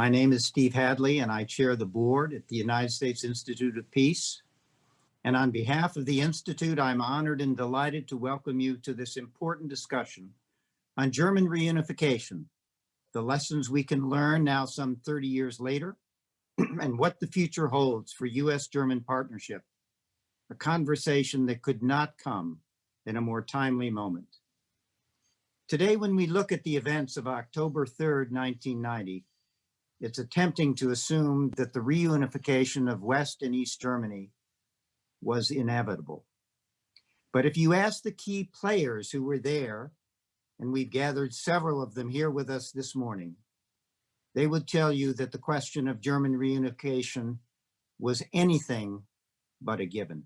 My name is Steve Hadley and I chair the board at the United States Institute of Peace. And on behalf of the Institute, I'm honored and delighted to welcome you to this important discussion on German reunification, the lessons we can learn now some 30 years later, and what the future holds for US-German partnership, a conversation that could not come in a more timely moment. Today, when we look at the events of October 3rd, 1990, it's attempting to assume that the reunification of West and East Germany was inevitable. But if you ask the key players who were there, and we've gathered several of them here with us this morning, they would tell you that the question of German reunification was anything but a given,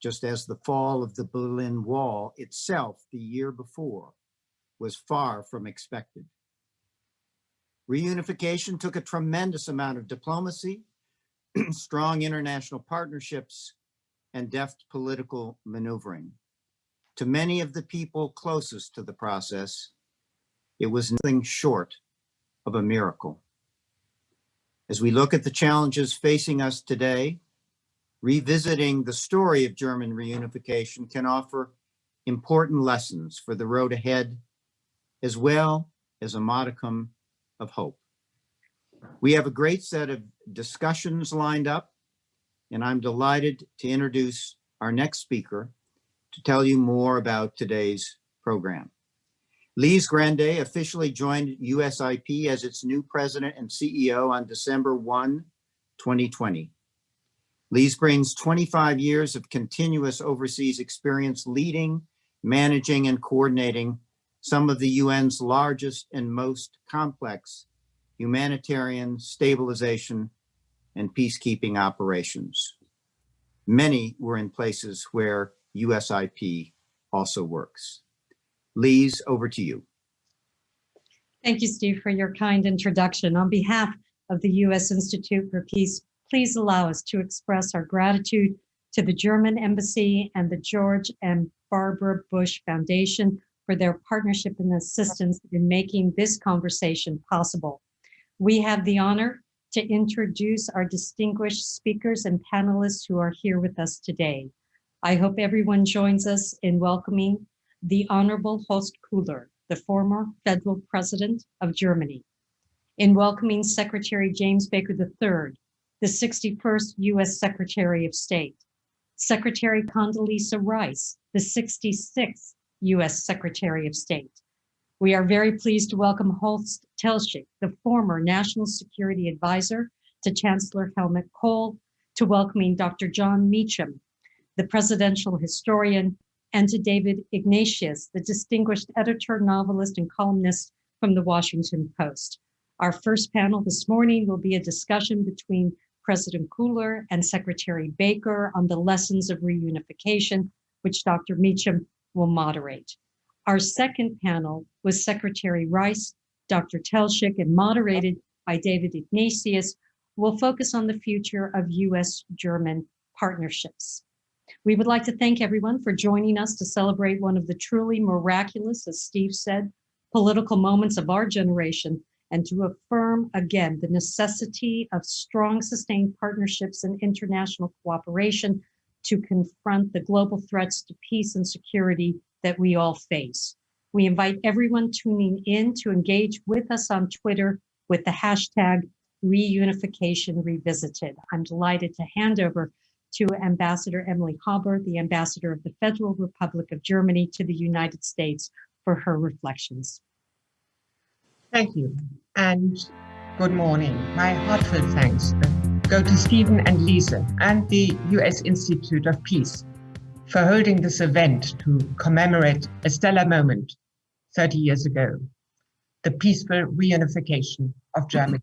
just as the fall of the Berlin Wall itself the year before was far from expected. Reunification took a tremendous amount of diplomacy, strong international partnerships, and deft political maneuvering. To many of the people closest to the process, it was nothing short of a miracle. As we look at the challenges facing us today, revisiting the story of German reunification can offer important lessons for the road ahead, as well as a modicum of hope. We have a great set of discussions lined up, and I'm delighted to introduce our next speaker to tell you more about today's program. Lise Grande officially joined USIP as its new president and CEO on December 1, 2020. Lise brings 25 years of continuous overseas experience leading, managing, and coordinating some of the UN's largest and most complex humanitarian stabilization and peacekeeping operations. Many were in places where USIP also works. Lise, over to you. Thank you, Steve, for your kind introduction. On behalf of the U.S. Institute for Peace, please allow us to express our gratitude to the German Embassy and the George and Barbara Bush Foundation for their partnership and assistance in making this conversation possible. We have the honor to introduce our distinguished speakers and panelists who are here with us today. I hope everyone joins us in welcoming the Honorable Horst Köhler, the former federal president of Germany, in welcoming Secretary James Baker III, the 61st US Secretary of State, Secretary Condoleezza Rice, the 66th U.S. Secretary of State. We are very pleased to welcome Horst Teltschik, the former National Security Advisor to Chancellor Helmut Kohl, to welcoming Dr. Jon Meacham, the presidential historian, and to David Ignatius, the distinguished editor, novelist, and columnist from the Washington Post. Our first panel this morning will be a discussion between President Köhler and Secretary Baker on the lessons of reunification, which Dr. Meacham will moderate. Our second panel was Secretary Rice, Dr. Teltschik, and moderated by David Ignatius, will focus on the future of US-German partnerships. We would like to thank everyone for joining us to celebrate one of the truly miraculous, as Steve said, political moments of our generation and to affirm again the necessity of strong sustained partnerships and international cooperation to confront the global threats to peace and security that we all face. We invite everyone tuning in to engage with us on Twitter with the hashtag reunification revisited. I'm delighted to hand over to Ambassador Emily Haber, the Ambassador of the Federal Republic of Germany to the United States for her reflections. Thank you and good morning. My heartfelt thanks go to Stephen and Lisa and the US Institute of Peace for holding this event to commemorate a stellar moment 30 years ago, the peaceful reunification of Germany.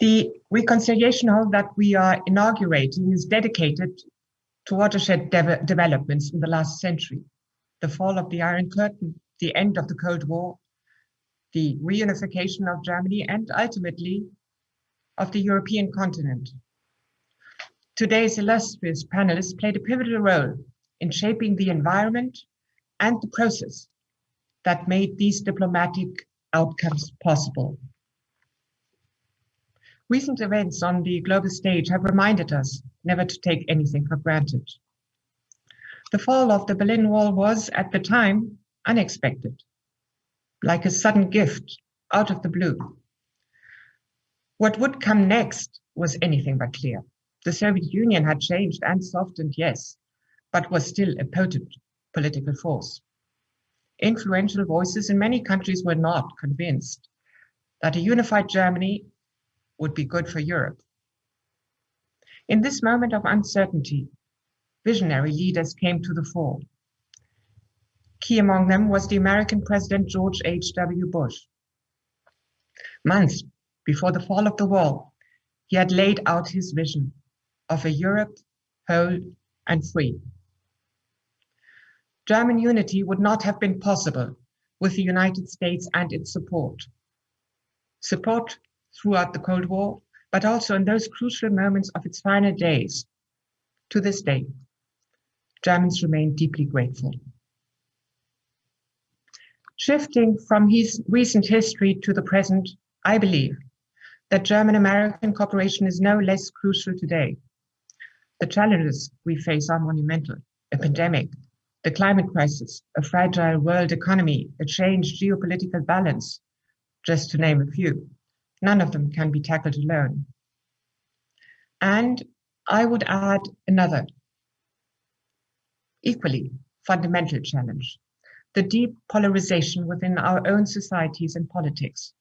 The reconciliation hall that we are inaugurating is dedicated to watershed de developments in the last century, the fall of the Iron Curtain, the end of the Cold War, the reunification of Germany, and ultimately of the European continent. Today's illustrious panelists played a pivotal role in shaping the environment and the process that made these diplomatic outcomes possible. Recent events on the global stage have reminded us never to take anything for granted. The fall of the Berlin Wall was, at the time, unexpected, like a sudden gift out of the blue. What would come next was anything but clear. The Soviet Union had changed and softened, yes, but was still a potent political force. Influential voices in many countries were not convinced that a unified Germany would be good for Europe. In this moment of uncertainty, visionary leaders came to the fore. Key among them was the American President George H.W. Bush. Months before the fall of the wall, he had laid out his vision of a Europe whole and free. German unity would not have been possible with the United States and its support. Support throughout the Cold War, but also in those crucial moments of its final days. To this day, Germans remain deeply grateful. Shifting from his recent history to the present, I believe that German-American cooperation is no less crucial today. The challenges we face are monumental, a pandemic, the climate crisis, a fragile world economy, a changed geopolitical balance, just to name a few. None of them can be tackled alone. And I would add another equally fundamental challenge, the deep polarization within our own societies and politics.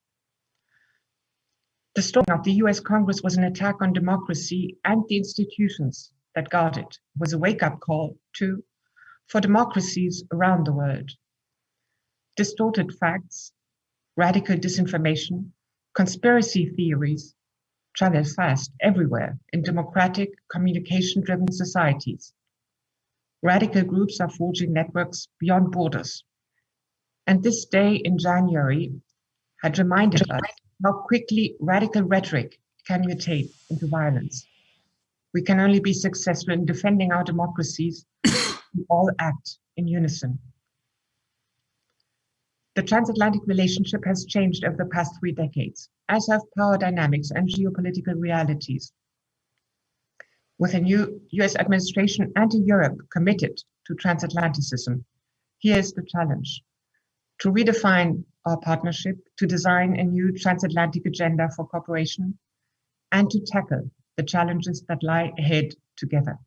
The storming of the US Congress was an attack on democracy and the institutions that guard it, was a wake-up call too for democracies around the world. Distorted facts, radical disinformation, conspiracy theories travel fast everywhere in democratic communication-driven societies. Radical groups are forging networks beyond borders. And this day in January had reminded us how quickly radical rhetoric can mutate into violence. We can only be successful in defending our democracies if we all act in unison. The transatlantic relationship has changed over the past three decades, as have power dynamics and geopolitical realities. With a new US administration and a Europe committed to transatlanticism, here's the challenge. To redefine our partnership, to design a new transatlantic agenda for cooperation, and to tackle the challenges that lie ahead together.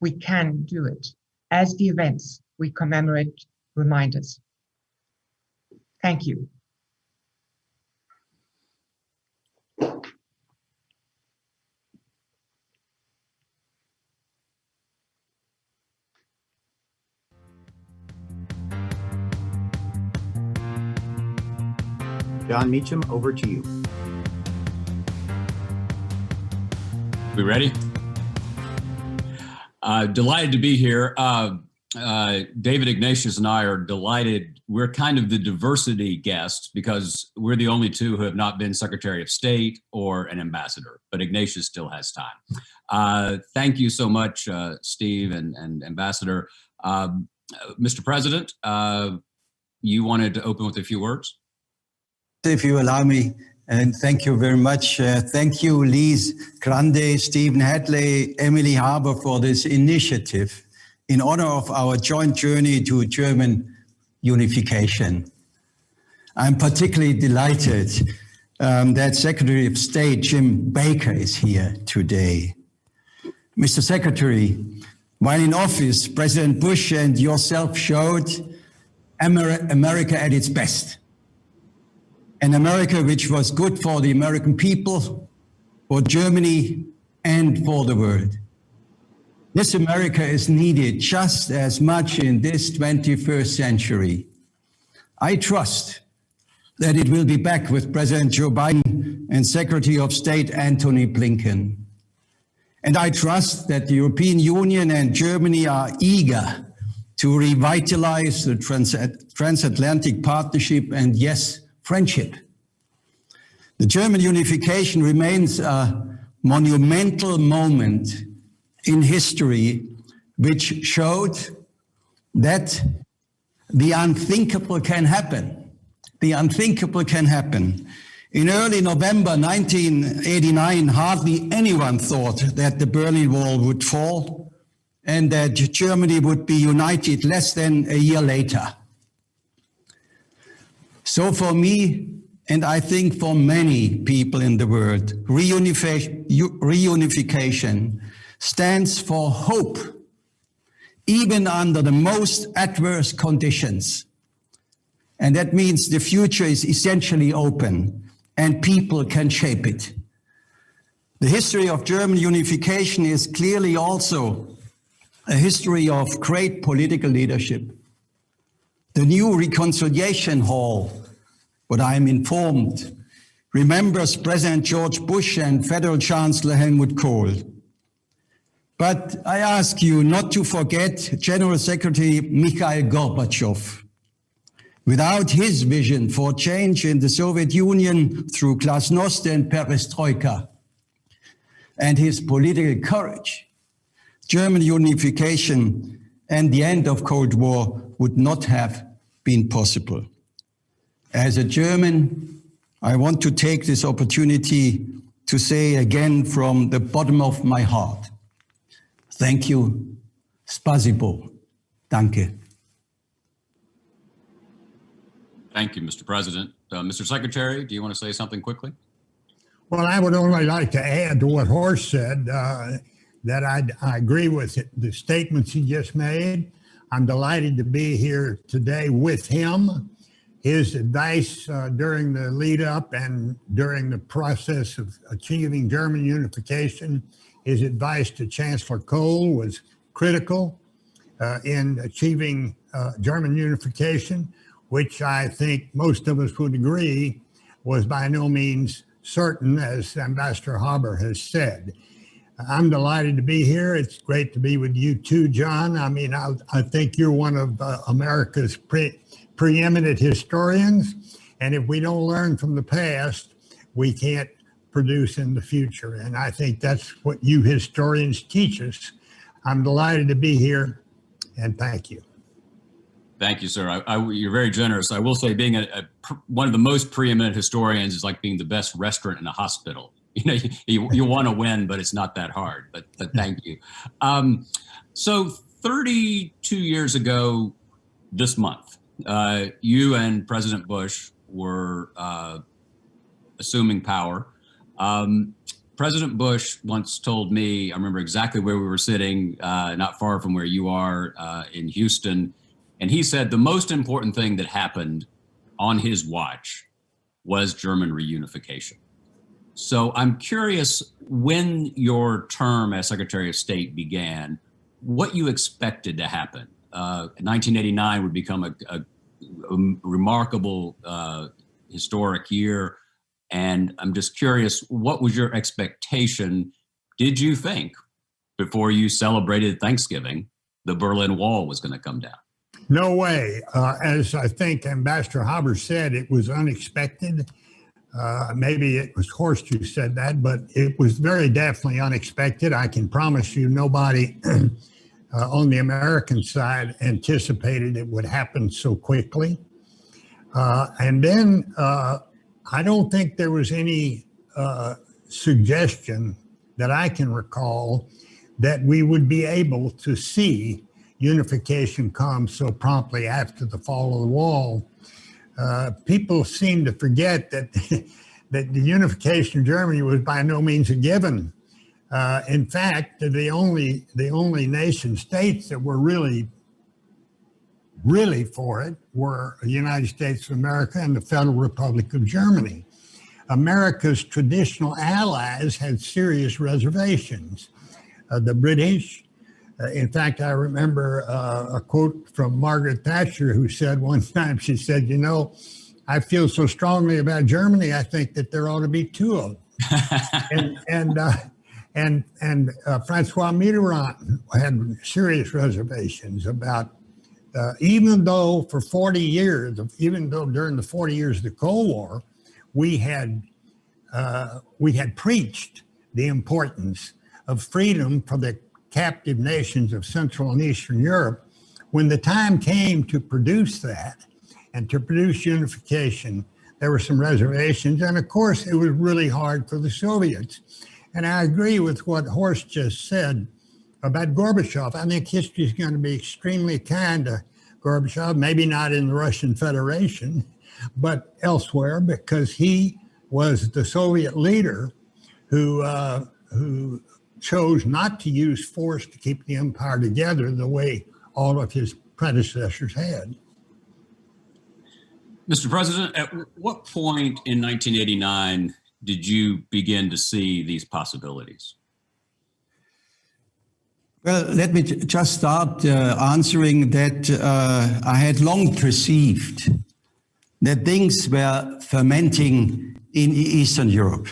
We can do it, as the events we commemorate remind us. Thank you. Jon Meacham, over to you. We ready? Uh, delighted to be here. Uh, uh, David Ignatius and I are delighted. We're kind of the diversity guests because we're the only two who have not been Secretary of State or an ambassador, but Ignatius still has time. Uh, thank you so much, uh, Steve and, and Ambassador. Um, Mr. President, uh, you wanted to open with a few words? If you allow me, and thank you very much. Uh, thank you, Lise Grande, Stephen Hadley, Emily Haber for this initiative in honor of our joint journey to German unification. I'm particularly delighted um, that Secretary of State Jim Baker is here today. Mr. Secretary, while in office, President Bush and yourself showed Amer America at its best an America which was good for the American people, for Germany, and for the world. This America is needed just as much in this 21st century. I trust that it will be back with President Joe Biden and Secretary of State Antony Blinken. And I trust that the European Union and Germany are eager to revitalize the trans transatlantic partnership and yes, friendship. The German unification remains a monumental moment in history which showed that the unthinkable can happen. The unthinkable can happen. In early November 1989, hardly anyone thought that the Berlin Wall would fall and that Germany would be united less than a year later. So for me, and I think for many people in the world, reunification, stands for hope, even under the most adverse conditions. And that means the future is essentially open and people can shape it. The history of German unification is clearly also a history of great political leadership. The new reconciliation hall, what I am informed, remembers President George Bush and Federal Chancellor Helmut Kohl. But I ask you not to forget General Secretary Mikhail Gorbachev. Without his vision for change in the Soviet Union through glasnost and perestroika, and his political courage, German unification and the end of Cold War would not have been possible. As a German, I want to take this opportunity to say again from the bottom of my heart, thank you, spasibo, danke. Thank you, Mr. President. Uh, Mr. Secretary, do you want to say something quickly? Well, I would only like to add to what Horst said, uh, that I, I agree with it, the statements he just made. I'm delighted to be here today with him. His advice uh, during the lead up and during the process of achieving German unification, his advice to Chancellor Kohl was critical uh, in achieving uh, German unification which I think most of us would agree was by no means certain, as Ambassador Haber has said. I'm delighted to be here. It's great to be with you too, John. I mean, I, I think you're one of uh, America's pre preeminent historians. And if we don't learn from the past, we can't produce in the future. And I think that's what you historians teach us. I'm delighted to be here and thank you. Thank you, sir. I, I, you're very generous. I will say being a, a, one of the most preeminent historians is like being the best restaurant in a hospital. You know, you, you, you want to win, but it's not that hard. But, but thank you. Um, so 32 years ago this month, uh, you and President Bush were uh, assuming power. Um, President Bush once told me, I remember exactly where we were sitting, uh, not far from where you are uh, in Houston, and he said the most important thing that happened on his watch was German reunification. So I'm curious when your term as Secretary of State began, what you expected to happen. Uh, 1989 would become a, a, a remarkable uh, historic year. And I'm just curious, what was your expectation? Did you think before you celebrated Thanksgiving, the Berlin Wall was going to come down? No way. Uh, as I think Ambassador Haber said, it was unexpected. Uh, maybe it was Horst who said that, but it was very definitely unexpected. I can promise you nobody uh, on the American side anticipated it would happen so quickly. Uh, and then uh, I don't think there was any uh, suggestion that I can recall that we would be able to see unification come so promptly after the fall of the wall, uh, people seem to forget that that the unification of Germany was by no means a given. Uh, in fact, the only the only nation states that were really really for it were the United States of America and the Federal Republic of Germany. America's traditional allies had serious reservations. Uh, the British, uh, in fact, I remember uh, a quote from Margaret Thatcher who said one time, she said, you know, I feel so strongly about Germany, I think that there ought to be two of them. and and uh, and, and uh, Francois Mitterrand had serious reservations about, uh, even though for 40 years, even though during the 40 years of the Cold War, we had, uh, we had preached the importance of freedom for the captive nations of Central and Eastern Europe, when the time came to produce that and to produce unification, there were some reservations. And of course, it was really hard for the Soviets. And I agree with what Horst just said about Gorbachev. I think history is going to be extremely kind to Gorbachev, maybe not in the Russian Federation, but elsewhere, because he was the Soviet leader who, uh, who chose not to use force to keep the empire together the way all of his predecessors had. Mr. President, at what point in 1989 did you begin to see these possibilities? Well, let me just start uh, answering that uh, I had long perceived that things were fermenting in Eastern Europe.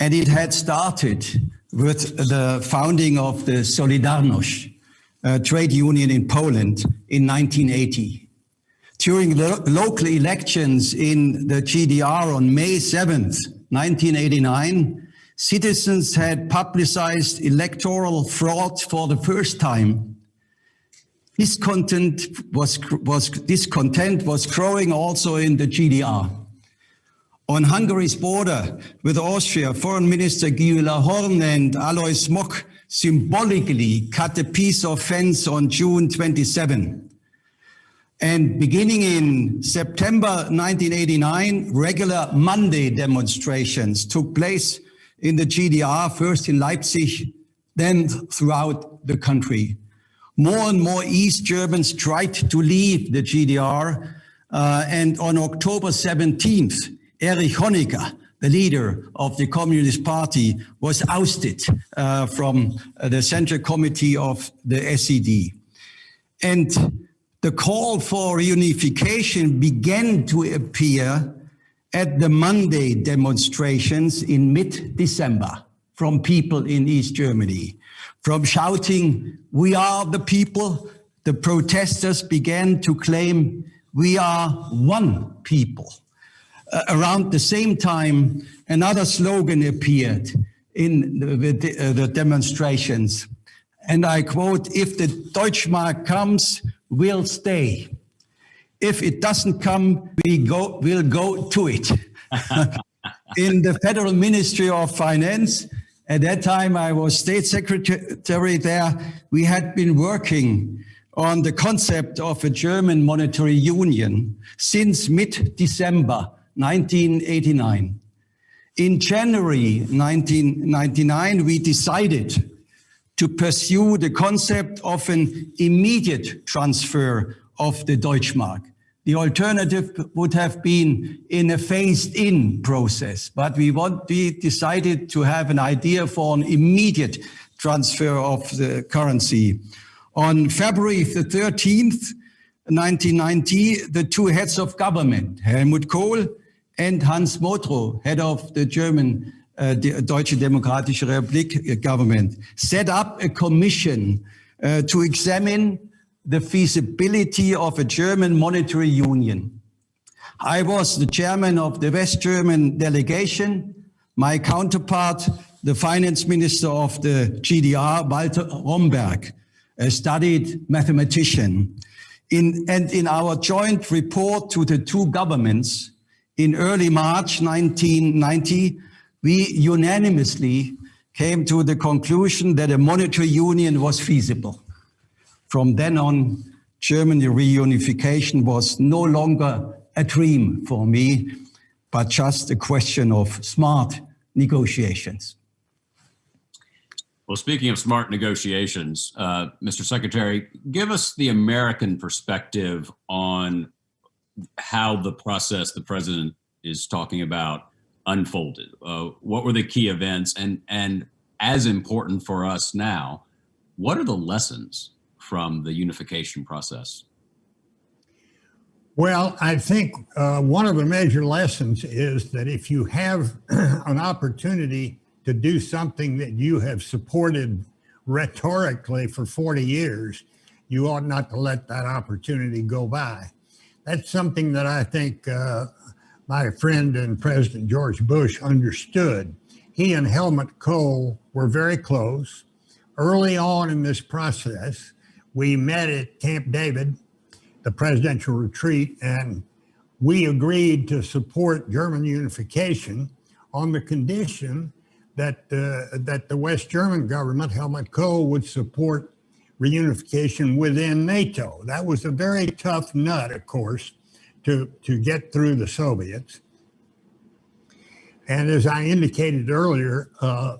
And it had started with the founding of the Solidarność trade union in Poland in 1980. During the local elections in the GDR on May 7th, 1989, citizens had publicized electoral fraud for the first time. Discontent was, was, discontent was growing also in the GDR. On Hungary's border with Austria, Foreign Minister Gyula Horn and Alois Mock symbolically cut a piece of fence on June 27. And beginning in September 1989, regular Monday demonstrations took place in the GDR, first in Leipzig, then throughout the country. More and more East Germans tried to leave the GDR. uh, and on October 17th, Erich Honecker, the leader of the Communist Party, was ousted uh, from the Central Committee of the SED. And the call for reunification began to appear at the Monday demonstrations in mid-December from people in East Germany. From shouting, we are the people, the protesters began to claim, we are one people. Uh, around the same time, another slogan appeared in the, the, uh, the demonstrations. And I quote, if the Deutschmark comes, we'll stay. If it doesn't come, we go, we'll go to it. in the Federal Ministry of Finance, at that time I was state secretary there, we had been working on the concept of a German monetary union since mid-December 1989. In January 1999, we decided to pursue the concept of an immediate transfer of the Deutschmark. The alternative would have been in a phased-in process, but we, want, we decided to have an idea for an immediate transfer of the currency. On February the 13th, 1990, the two heads of government, Helmut Kohl and Hans Modrow, head of the German uh, Deutsche Demokratische Republik government, set up a commission uh, to examine the feasibility of a German monetary union. I was the chairman of the West German delegation. My counterpart, the finance minister of the GDR, Walter Romberg, a studied mathematician. In, and in our joint report to the two governments in early March 1990, we unanimously came to the conclusion that a monetary union was feasible. From then on, Germany reunification was no longer a dream for me, but just a question of smart negotiations. Well, speaking of smart negotiations, uh, Mr. Secretary, give us the American perspective on how the process the president is talking about unfolded. Uh, what were the key events? And, and as important for us now, what are the lessons from the unification process? Well, I think uh, one of the major lessons is that if you have an opportunity to do something that you have supported rhetorically for 40 years, you ought not to let that opportunity go by. That's something that I think uh, my friend and President George Bush understood. He and Helmut Kohl were very close. Early on in this process, we met at Camp David, the presidential retreat, and we agreed to support German unification on the condition that, uh, that the West German government, Helmut Kohl, would support reunification within NATO. That was a very tough nut, of course, to, to get through the Soviets. And as I indicated earlier, uh,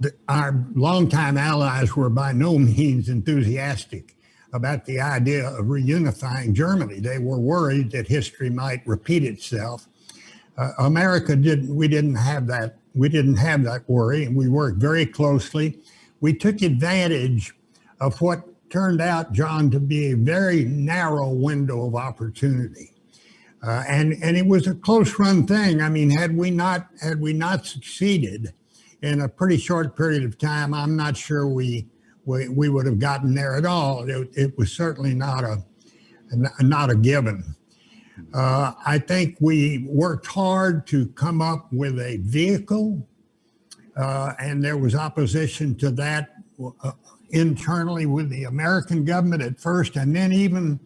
the, our longtime allies were by no means enthusiastic about the idea of reunifying Germany. They were worried that history might repeat itself. Uh, America didn't. We didn't have that. We didn't have that worry, and we worked very closely. We took advantage of what turned out, John, to be a very narrow window of opportunity. Uh, and and it was a close run thing. I mean, had we not had we not succeeded in a pretty short period of time, I'm not sure we we, we would have gotten there at all. It, it was certainly not a not a given. Uh, I think we worked hard to come up with a vehicle, uh, and there was opposition to that uh, internally with the American government at first, and then even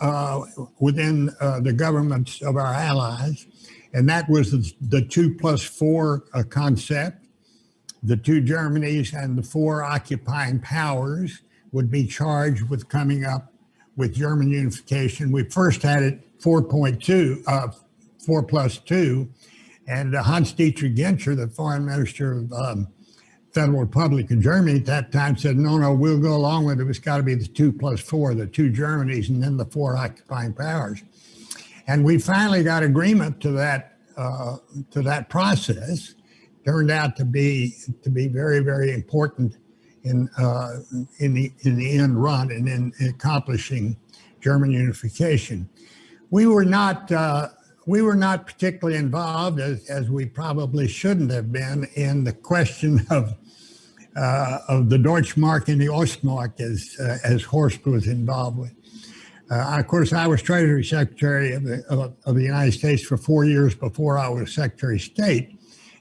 uh, within uh, the governments of our allies. And that was the, the two plus four uh, concept. The two Germanys and the four occupying powers would be charged with coming up with German unification. We first had it 4.2, uh, 4 plus 2, and Hans-Dietrich Genscher, the foreign minister of um, Federal Republic of Germany at that time said, no, no, we'll go along with it. It's got to be the two plus four, the two Germanys, and then the four occupying powers. And we finally got agreement to that uh, to that process. Turned out to be to be very very important in uh, in the in the end run and in accomplishing German unification. We were not uh, we were not particularly involved as, as we probably shouldn't have been in the question of uh, of the Deutschmark and the Ostmark as, uh, as Horst was involved with. Uh, of course, I was Treasury Secretary of the, of, of, the United States for four years before I was Secretary of State.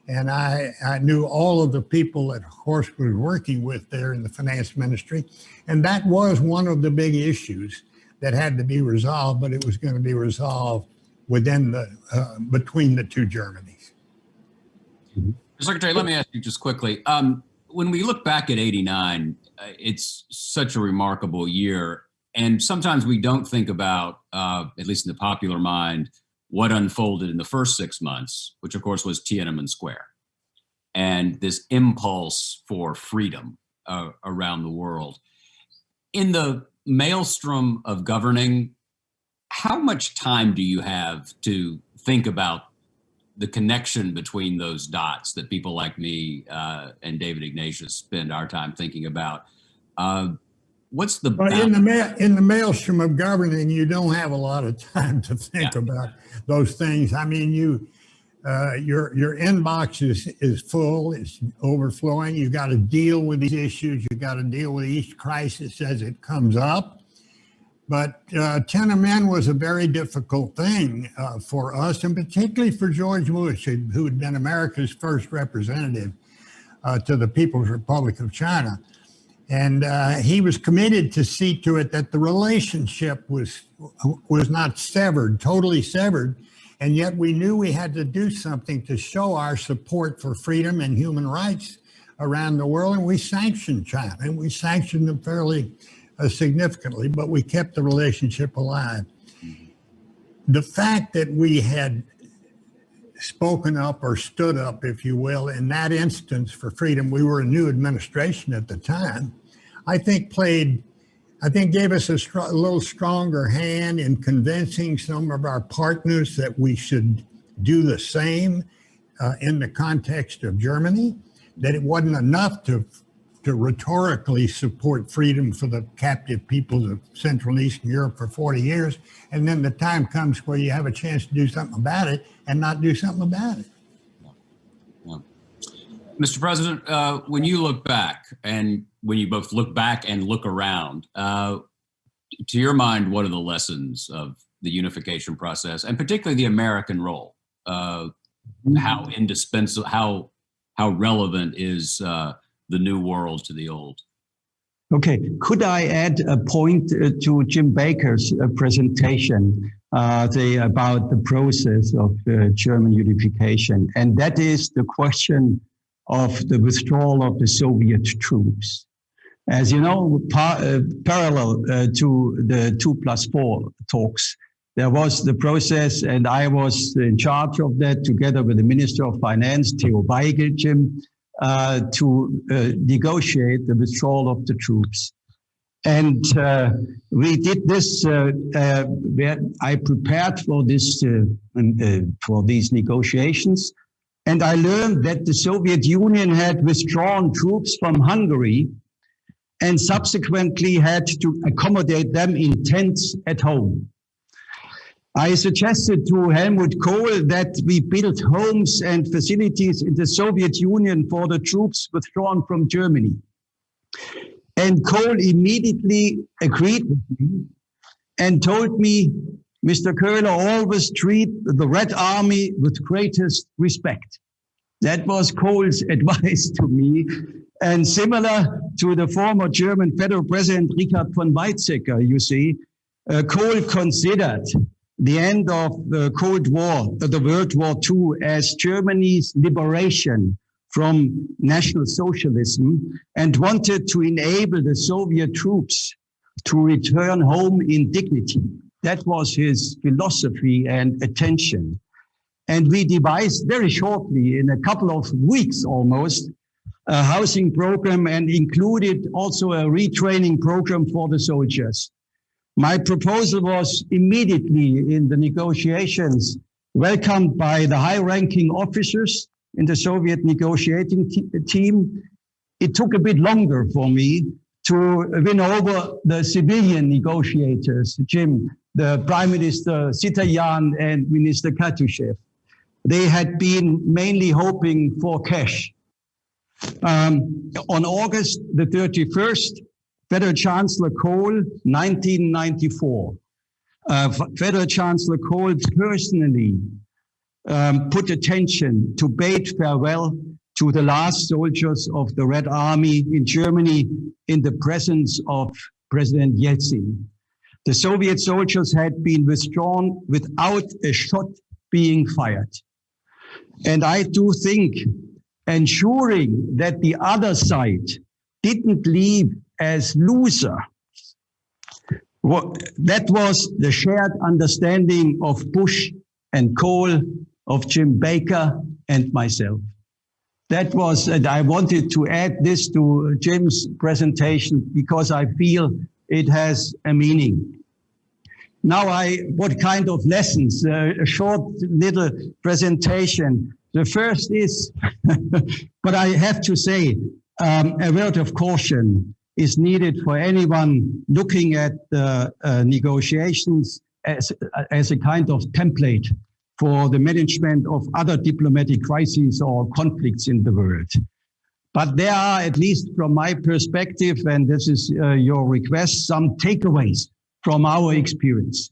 And I, I knew all of the people that Horst was working with there in the finance ministry. And that was one of the big issues that had to be resolved, but it was going to be resolved within the, uh, between the two Germanys. Secretary, let me ask you just quickly. Um, when we look back at 89, uh, it's such a remarkable year. And sometimes we don't think about, uh, at least in the popular mind, what unfolded in the first six months, which of course was Tiananmen Square. And this impulse for freedom uh, around the world. In the maelstrom of governing, how much time do you have to think about the connection between those dots that people like me uh, and David Ignatius spend our time thinking about. Uh, what's the but in the ma- in the maelstrom of governing, you don't have a lot of time to think yeah. about those things. I mean, you uh, your your inbox is is full, it's overflowing. You've got to deal with these issues. You've got to deal with each crisis as it comes up. But uh, Tiananmen was a very difficult thing uh, for us, and particularly for George Bush, who had been America's first representative uh, to the People's Republic of China. And uh, he was committed to see to it that the relationship was, was not severed, totally severed. And yet we knew we had to do something to show our support for freedom and human rights around the world. And we sanctioned China, and we sanctioned them fairly uh, significantly, but we kept the relationship alive. The fact that we had spoken up or stood up, if you will, in that instance for freedom, we were a new administration at the time, I think played, I think gave us a, str- a little stronger hand in convincing some of our partners that we should do the same uh, in the context of Germany, that it wasn't enough to to rhetorically support freedom for the captive peoples of Central and Eastern Europe for 40 years. And then the time comes where you have a chance to do something about it and not do something about it. Yeah. Mr. President, uh, when you look back and when you both look back and look around, uh, to your mind, what are the lessons of the unification process and particularly the American role? Uh, how indispensable, how, how relevant is uh, the new world to the old. Okay, could I add a point uh, to Jim Baker's uh, presentation? uh, say about the process of uh, German unification, and that is the question of the withdrawal of the Soviet troops. As you know, par uh, parallel uh, to the two plus four talks, there was the process, and I was in charge of that together with the Minister of Finance, Theo Waigel, Jim, uh, to uh, negotiate the withdrawal of the troops. And uh, we did this. Uh, uh, I prepared for this for these negotiations, and I learned that the Soviet Union had withdrawn troops from Hungary, and subsequently had to accommodate them in tents at home. I suggested to Helmut Kohl that we build homes and facilities in the Soviet Union for the troops withdrawn from Germany. And Kohl immediately agreed with me and told me, Mr. Köhler, always treat the Red Army with greatest respect. That was Kohl's advice to me. And similar to the former German federal president, Richard von Weizsäcker, you see, uh, Kohl considered the end of the Cold War, uh, the World War II, as Germany's liberation from National Socialism and wanted to enable the Soviet troops to return home in dignity. That was his philosophy and attention. And we devised very shortly, in a couple of weeks almost, a housing program and included also a retraining program for the soldiers. My proposal was immediately in the negotiations welcomed by the high-ranking officers in the Soviet negotiating team. It took a bit longer for me to win over the civilian negotiators, Jim, the Prime Minister Sitaryan and Minister Katushev. They had been mainly hoping for cash. Um, on August the 31st, Federal Chancellor Kohl, 1994, uh, Federal Chancellor Kohl personally um, put attention to bade farewell to the last soldiers of the Red Army in Germany in the presence of President Yeltsin. The Soviet soldiers had been withdrawn without a shot being fired. And I do think ensuring that the other side didn't leave as loser, that was the shared understanding of Bush and Kohl of Jim Baker and myself. That was, and I wanted to add this to Jim's presentation because I feel it has a meaning. Now I, what kind of lessons? Uh, a short little presentation. The first is, but I have to say, um, a word of caution is needed for anyone looking at the uh, negotiations as, as a kind of template for the management of other diplomatic crises or conflicts in the world. But there are, at least from my perspective, and this is uh, your request, some takeaways from our experience.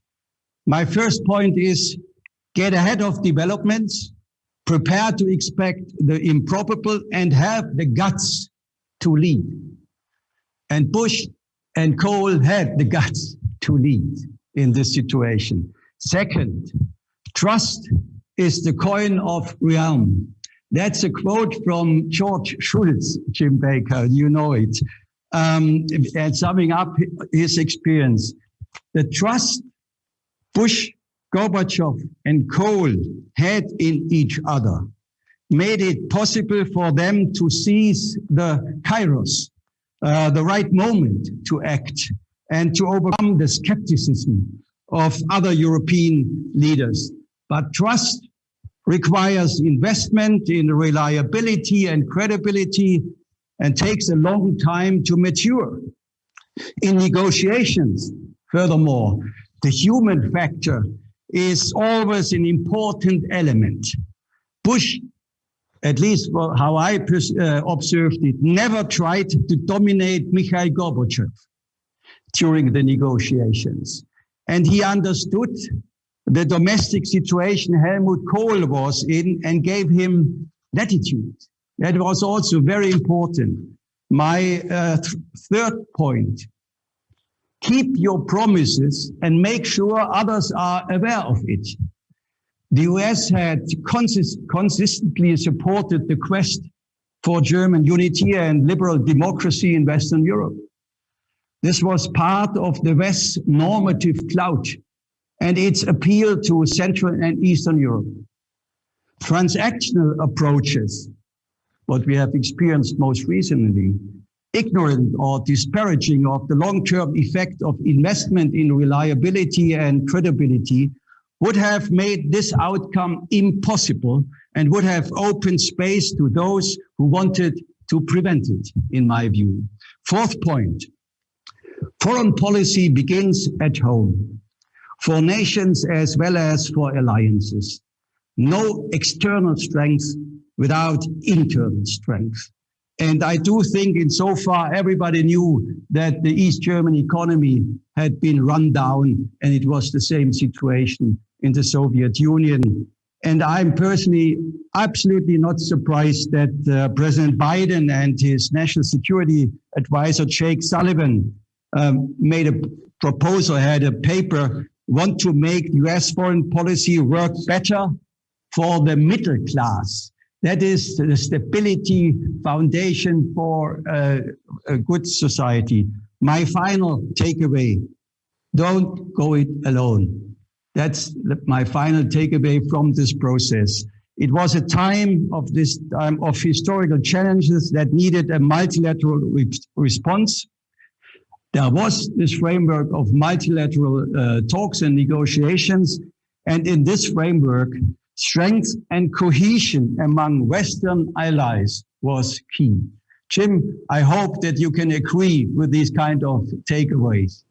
My first point is get ahead of developments, prepare to expect the improbable and have the guts to lead. And Bush and Kohl had the guts to lead in this situation. Second, Trust is the coin of realm. That's a quote from George Shultz, Jim Baker, you know it. Um, and summing up his experience, the trust Bush, Gorbachev, and Kohl had in each other made it possible for them to seize the kairos, uh, the right moment to act and to overcome the skepticism of other European leaders. But trust requires investment in reliability and credibility and takes a long time to mature. In negotiations, furthermore, the human factor is always an important element. Bush, at least how I uh, observed it, never tried to dominate Mikhail Gorbachev during the negotiations. And he understood the domestic situation Helmut Kohl was in and gave him latitude. That was also very important. My uh, th third point, keep your promises and make sure others are aware of it. The US had consist consistently supported the quest for German unity and liberal democracy in Western Europe. This was part of the West's normative clout and its appeal to Central and Eastern Europe. Transactional approaches, what we have experienced most recently, ignorant or disparaging of the long-term effect of investment in reliability and credibility would have made this outcome impossible and would have opened space to those who wanted to prevent it, in my view. Fourth point, foreign policy begins at home for nations as well as for alliances. No external strength without internal strength. And I do think in so far everybody knew that the East German economy had been run down and it was the same situation in the Soviet Union. And I'm personally absolutely not surprised that uh, President Biden and his national security advisor, Jake Sullivan, um, made a proposal, had a paper, want to make US foreign policy work better for the middle class. That is the stability foundation for uh, a good society. My final takeaway, don't go it alone. That's my final takeaway from this process. It was a time of this time of historical challenges that needed a multilateral re response. There was this framework of multilateral uh, talks and negotiations. And in this framework, strength and cohesion among Western allies was key. Jim, I hope that you can agree with these kind of takeaways.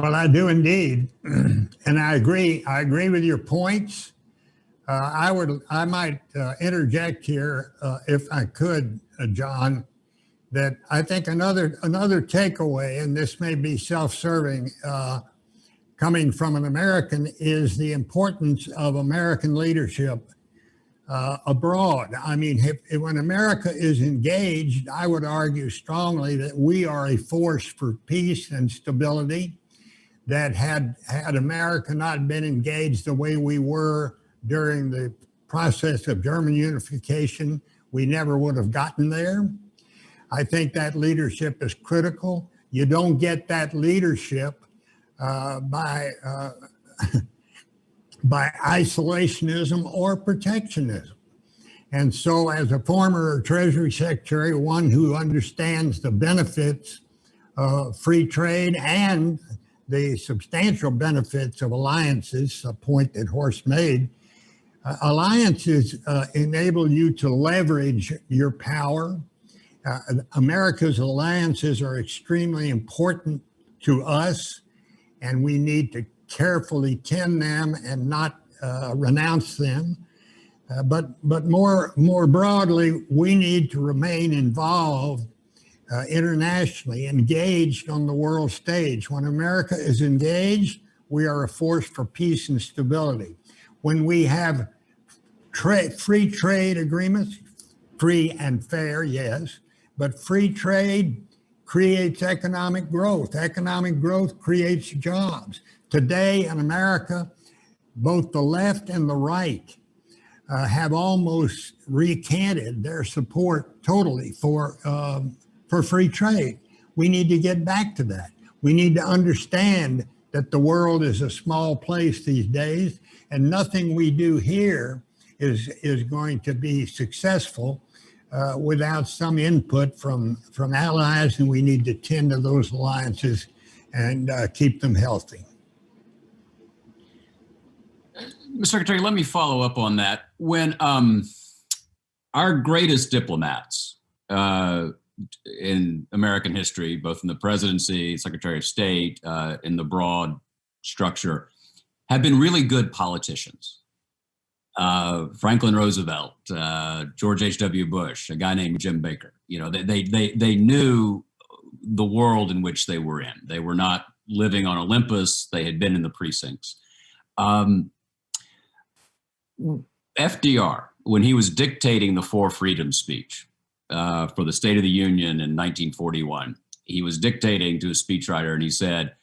Well, I do indeed. And I agree, I agree with your points. Uh, I would, I might uh, interject here, uh, if I could, uh, Jon, that I think another, another takeaway, and this may be self-serving, uh, coming from an American, is the importance of American leadership uh, abroad. I mean, if, if when America is engaged, I would argue strongly that we are a force for peace and stability that had, had America not been engaged the way we were during the process of German unification, we never would have gotten there. I think that leadership is critical. You don't get that leadership uh, by, uh, by isolationism or protectionism. And so as a former Treasury Secretary, one who understands the benefits of free trade and the substantial benefits of alliances, a point that Horst made, uh, alliances uh, enable you to leverage your power. Uh, America's alliances are extremely important to us, and we need to carefully tend them and not uh, renounce them. Uh, but but more more broadly, we need to remain involved uh, internationally, engaged on the world stage. When America is engaged, we are a force for peace and stability. When we have tra free trade agreements, free and fair, yes, but free trade creates economic growth. Economic growth creates jobs. Today in America, both the left and the right uh, have almost recanted their support totally for um, for free trade. We need to get back to that. We need to understand that the world is a small place these days and nothing we do here is, is going to be successful uh, without some input from, from allies and we need to tend to those alliances and uh, keep them healthy. Mr. Secretary, let me follow up on that. When um, our greatest diplomats uh, in American history, both in the presidency, Secretary of State, uh, in the broad structure, have been really good politicians. Uh, Franklin Roosevelt, uh, George H.W. Bush, a guy named Jim Baker. You know, they, they, they, they knew the world in which they were in. They were not living on Olympus. They had been in the precincts. Um, FDR, when he was dictating the Four Freedoms speech, uh, for the State of the Union in 1941. he was dictating to a speechwriter and he said,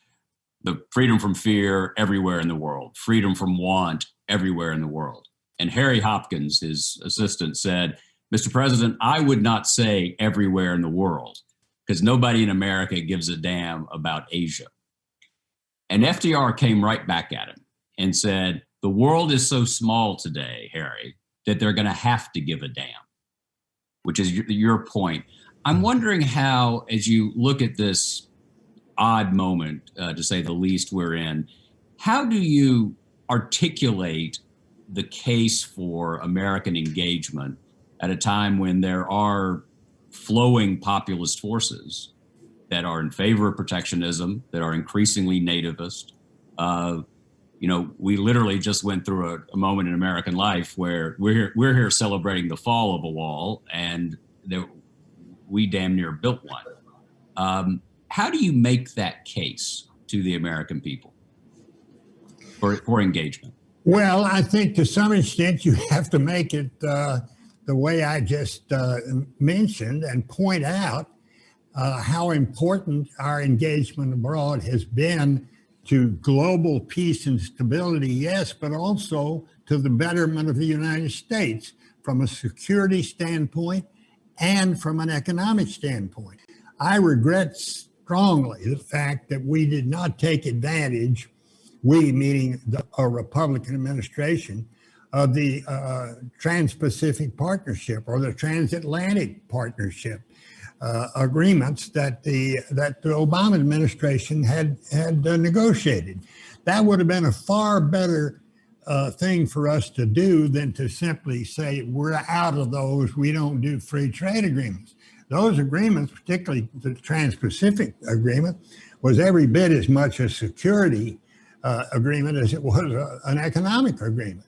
the freedom from fear everywhere in the world, freedom from want everywhere in the world. And Harry Hopkins, his assistant, said, Mr. President, I would not say everywhere in the world because nobody in America gives a damn about Asia. And FDR came right back at him and said, the world is so small today, Harry, that they're going to have to give a damn, which is your, your point. I'm wondering how, as you look at this odd moment, uh, to say the least, we're in, how do you articulate the case for American engagement at a time when there are flowing populist forces that are in favor of protectionism, that are increasingly nativist? Uh, you know, we literally just went through a, a, moment in American life where we're here, we're here celebrating the fall of a wall, and there, we damn near built one. Um, how do you make that case to the American people for, for engagement? Well, I think to some extent you have to make it uh, the way I just uh, mentioned and point out uh, how important our engagement abroad has been to global peace and stability, yes, but also to the betterment of the United States from a security standpoint and from an economic standpoint. I regret strongly the fact that we did not take advantage, we meaning the, a Republican administration, of the uh, Trans-Pacific Partnership or the Transatlantic Partnership uh, agreements that the that the Obama administration had had uh, negotiated. That would have been a far better uh, thing for us to do than to simply say we're out of those. We don't do free trade agreements. Those agreements, particularly the Trans-Pacific Agreement, was every bit as much a security uh, agreement as it was a, an economic agreement.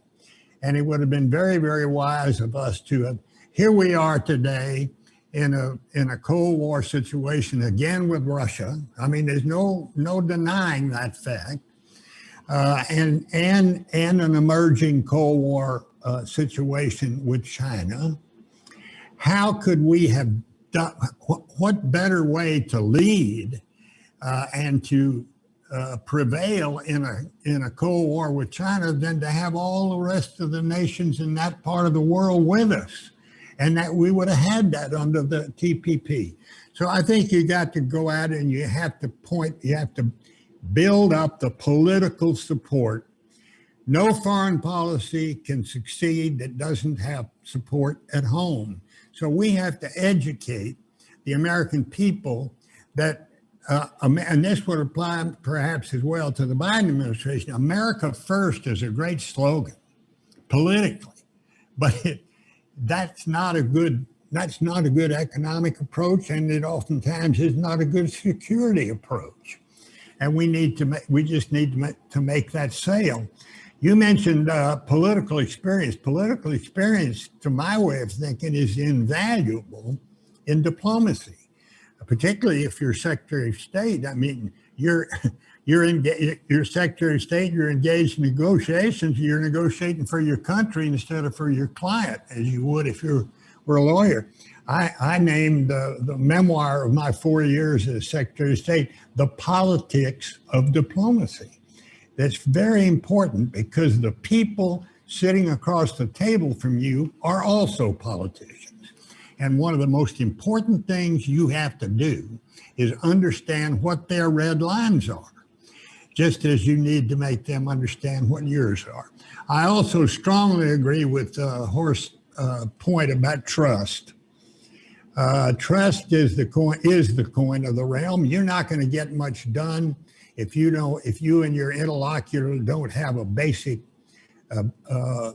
And it would have been very, very wise of us to have, here we are today in a in a Cold War situation again with Russia. I mean, there's no no denying that fact, uh, and and and an emerging Cold War uh, situation with China. How could we have done? What better way to lead uh, and to uh, prevail in a in a Cold War with China than to have all the rest of the nations in that part of the world with us? And that we would have had that under the TPP. So I think you got to go out and you have to point, you have to build up the political support. No foreign policy can succeed that doesn't have support at home. So we have to educate the American people that, uh, and this would apply perhaps as well to the Biden administration, America first is a great slogan politically, but it, that's not a good that's not a good economic approach and it oftentimes is not a good security approach. And we need to make we just need to make, to make that sale. You mentioned uh, political experience. Political experience to my way of thinking is invaluable in diplomacy particularly if you're secretary of state. I mean you're you're in your secretary of state, you're engaged in negotiations, you're negotiating for your country instead of for your client, as you would if you were a lawyer. I, I named uh, the memoir of my four years as Secretary of State, The Politics of Diplomacy. That's very important because the people sitting across the table from you are also politicians. And one of the most important things you have to do is understand what their red lines are just as you need to make them understand what yours are. I also strongly agree with uh, Horst's uh, point about trust. Uh, trust is the coin is the coin of the realm. You're not going to get much done if you don't if you and your interlocutor don't have a basic uh, uh,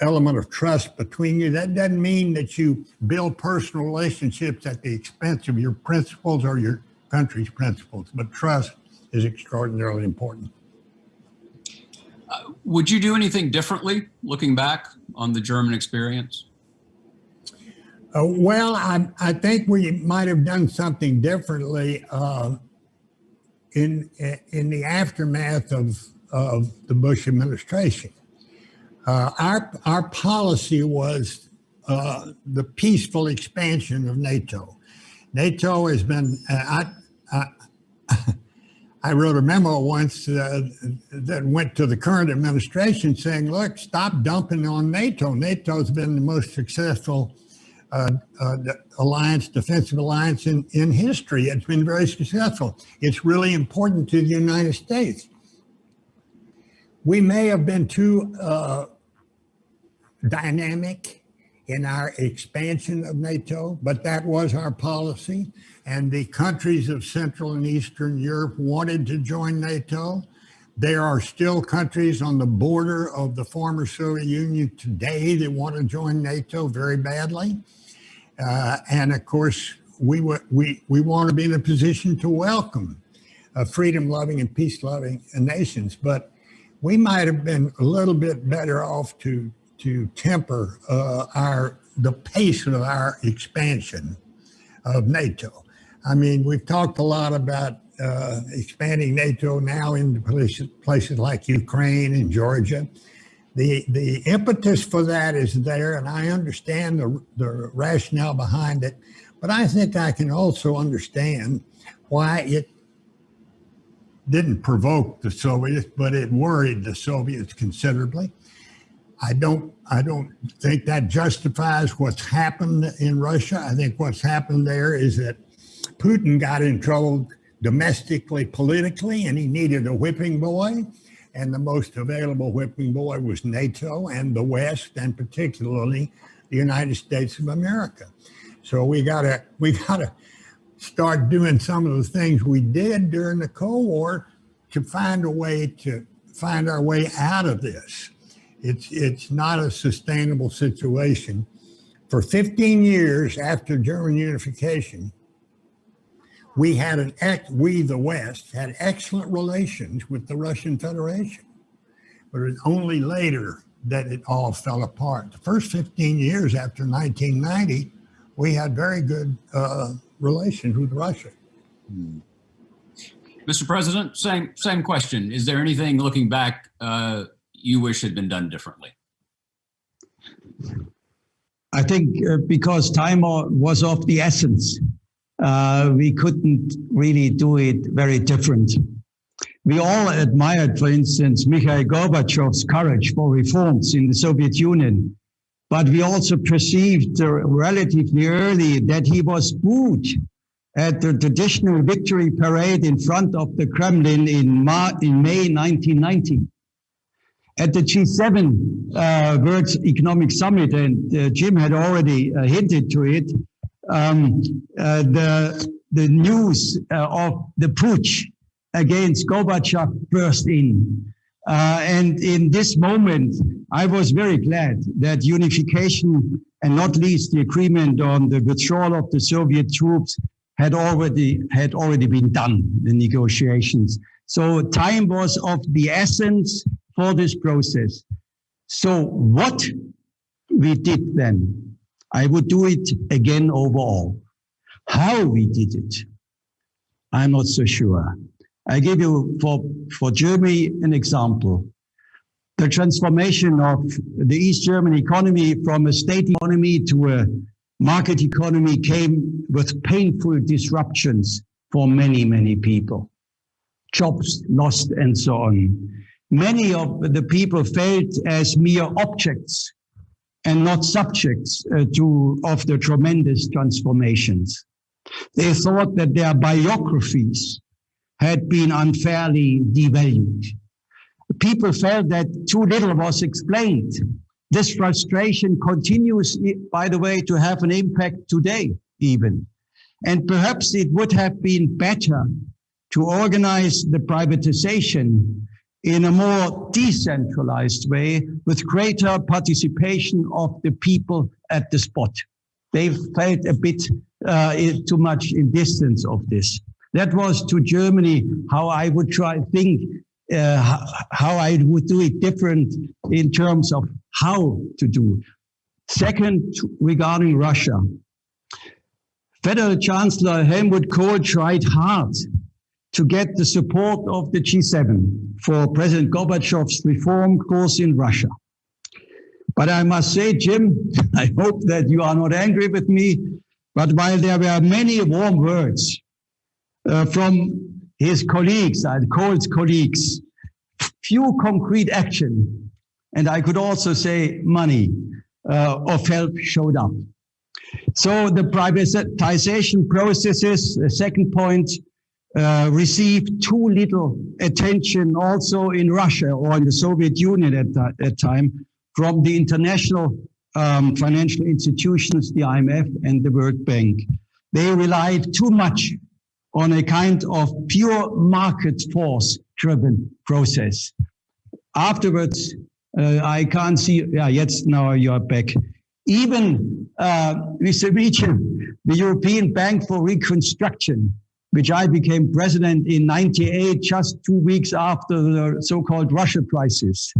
element of trust between you. That doesn't mean that you build personal relationships at the expense of your principles or your country's principles, but trust is extraordinarily important. Uh, would you do anything differently looking back on the German experience? Uh, well, I, I think we might have done something differently uh, in in the aftermath of of the Bush administration. Uh, our our policy was uh, the peaceful expansion of NATO. NATO has been, uh, I, I, I wrote a memo once uh, that went to the current administration saying, look, stop dumping on NATO. NATO's been the most successful uh, uh, alliance, defensive alliance in, in history. It's been very successful. It's really important to the United States. We may have been too uh, dynamic in our expansion of NATO, but that was our policy. And the countries of Central and Eastern Europe wanted to join NATO. There are still countries on the border of the former Soviet Union today that want to join NATO very badly. Uh, and of course, we, we, we want to be in a position to welcome uh, freedom-loving and peace-loving nations. But we might have been a little bit better off to to temper uh, our the pace of our expansion of NATO. I mean, we've talked a lot about uh, expanding NATO now into places, places like Ukraine and Georgia. The, the impetus for that is there, and I understand the, the rationale behind it, but I think I can also understand why it didn't provoke the Soviets, but it worried the Soviets considerably. I don't I don't think that justifies what's happened in Russia. I think what's happened there is that Putin got in trouble domestically, politically, and he needed a whipping boy. And the most available whipping boy was NATO and the West, and particularly the United States of America. So we gotta we gotta start doing some of the things we did during the Cold War to find a way to find our way out of this. It's, it's not a sustainable situation. For 15 years after German unification, we had an, act we, the West, had excellent relations with the Russian Federation. But it was only later that it all fell apart. The first 15 years after 1990, we had very good uh, relations with Russia. Mr. President, same same question. Is there anything looking back uh, you wish had been done differently? I think uh, because time was of the essence, uh, we couldn't really do it very different. We all admired, for instance, Mikhail Gorbachev's courage for reforms in the Soviet Union, but we also perceived uh, relatively early that he was booed at the traditional victory parade in front of the Kremlin in, Ma in May 1990 at the G7 uh, World Economic Summit, and uh, Jim had already uh, hinted to it, um, uh, the, the news uh, of the putsch against Gorbachev burst in. Uh, and in this moment, I was very glad that unification and not least the agreement on the withdrawal of the Soviet troops had already had already been done, the negotiations. So time was of the essence for this process. So what we did then, I would do it again overall. How we did it, I'm not so sure. I give you for, for Germany an example. The transformation of the East German economy from a state economy to a market economy came with painful disruptions for many, many people. Jobs lost and so on many of the people felt as mere objects and not subjects uh, to of the tremendous transformations. They thought that their biographies had been unfairly devalued. People felt that too little was explained. This frustration continues, by the way, to have an impact today, even. And perhaps it would have been better to organize the privatization in a more decentralized way with greater participation of the people at the spot. They felt a bit uh, too much in distance of this. That was to Germany how I would try think uh, how I would do it different in terms of how to do. Second, regarding Russia. Federal Chancellor Helmut Kohl tried hard to get the support of the G7 for President Gorbachev's reform course in Russia. But I must say, Jim, I hope that you are not angry with me, but while there were many warm words uh, from his colleagues, uh, Kohl's colleagues, few concrete action, and I could also say money uh, of help showed up. So the privatization processes, the second point, uh, received too little attention also in Russia or in the Soviet Union at that, that time from the international um, financial institutions, the IMF and the World Bank. They relied too much on a kind of pure market force driven process. Afterwards, uh, I can't see, yeah, yes, now you're back. Even uh, with the European Bank for Reconstruction, which I became president in 98, just two weeks after the so-called Russia crisis.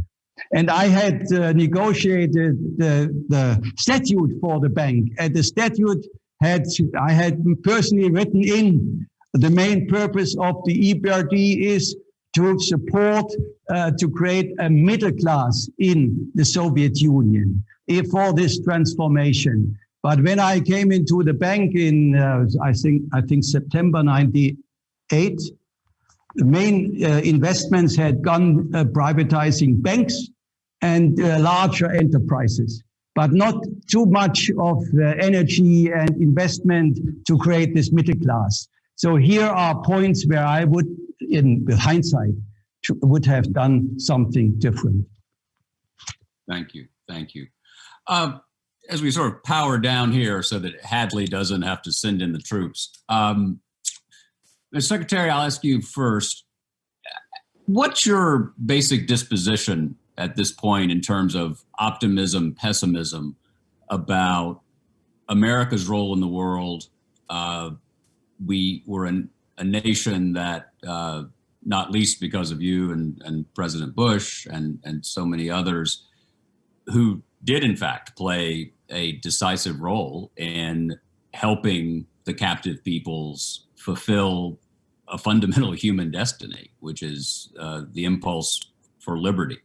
And I had uh, negotiated the, the statute for the bank. And the statute had, I had personally written in the main purpose of the EBRD is to support, uh, to create a middle class in the Soviet Union for this transformation. But when I came into the bank in, uh, I think, I think September 98, the main uh, investments had gone uh, privatizing banks and uh, larger enterprises, but not too much of energy and investment to create this middle class. So here are points where I would, in with hindsight, would have done something different. Thank you. Thank you. Um, as we sort of power down here so that Hadley doesn't have to send in the troops. Um. Secretary, I'll ask you first. What's your basic disposition at this point in terms of optimism, pessimism about America's role in the world? Uh, we were an, a nation that, uh, not least because of you and, and President Bush and, and so many others, who did in fact play a decisive role in helping the captive peoples fulfill a fundamental human destiny, which is uh, the impulse for liberty.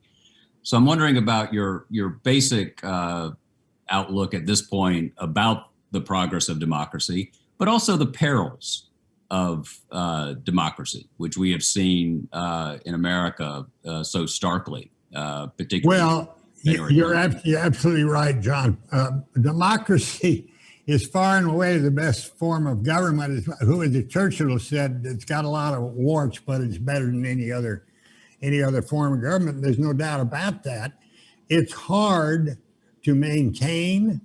So I'm wondering about your your basic uh, outlook at this point about the progress of democracy, but also the perils of uh, democracy, which we have seen uh, in America uh, so starkly, uh, particularly. Well, you're, ab you're absolutely right, Jon. Uh, democracy is far and away the best form of government. Who is it? Churchill said it's got a lot of warts, but it's better than any other any other form of government. There's no doubt about that. It's hard to maintain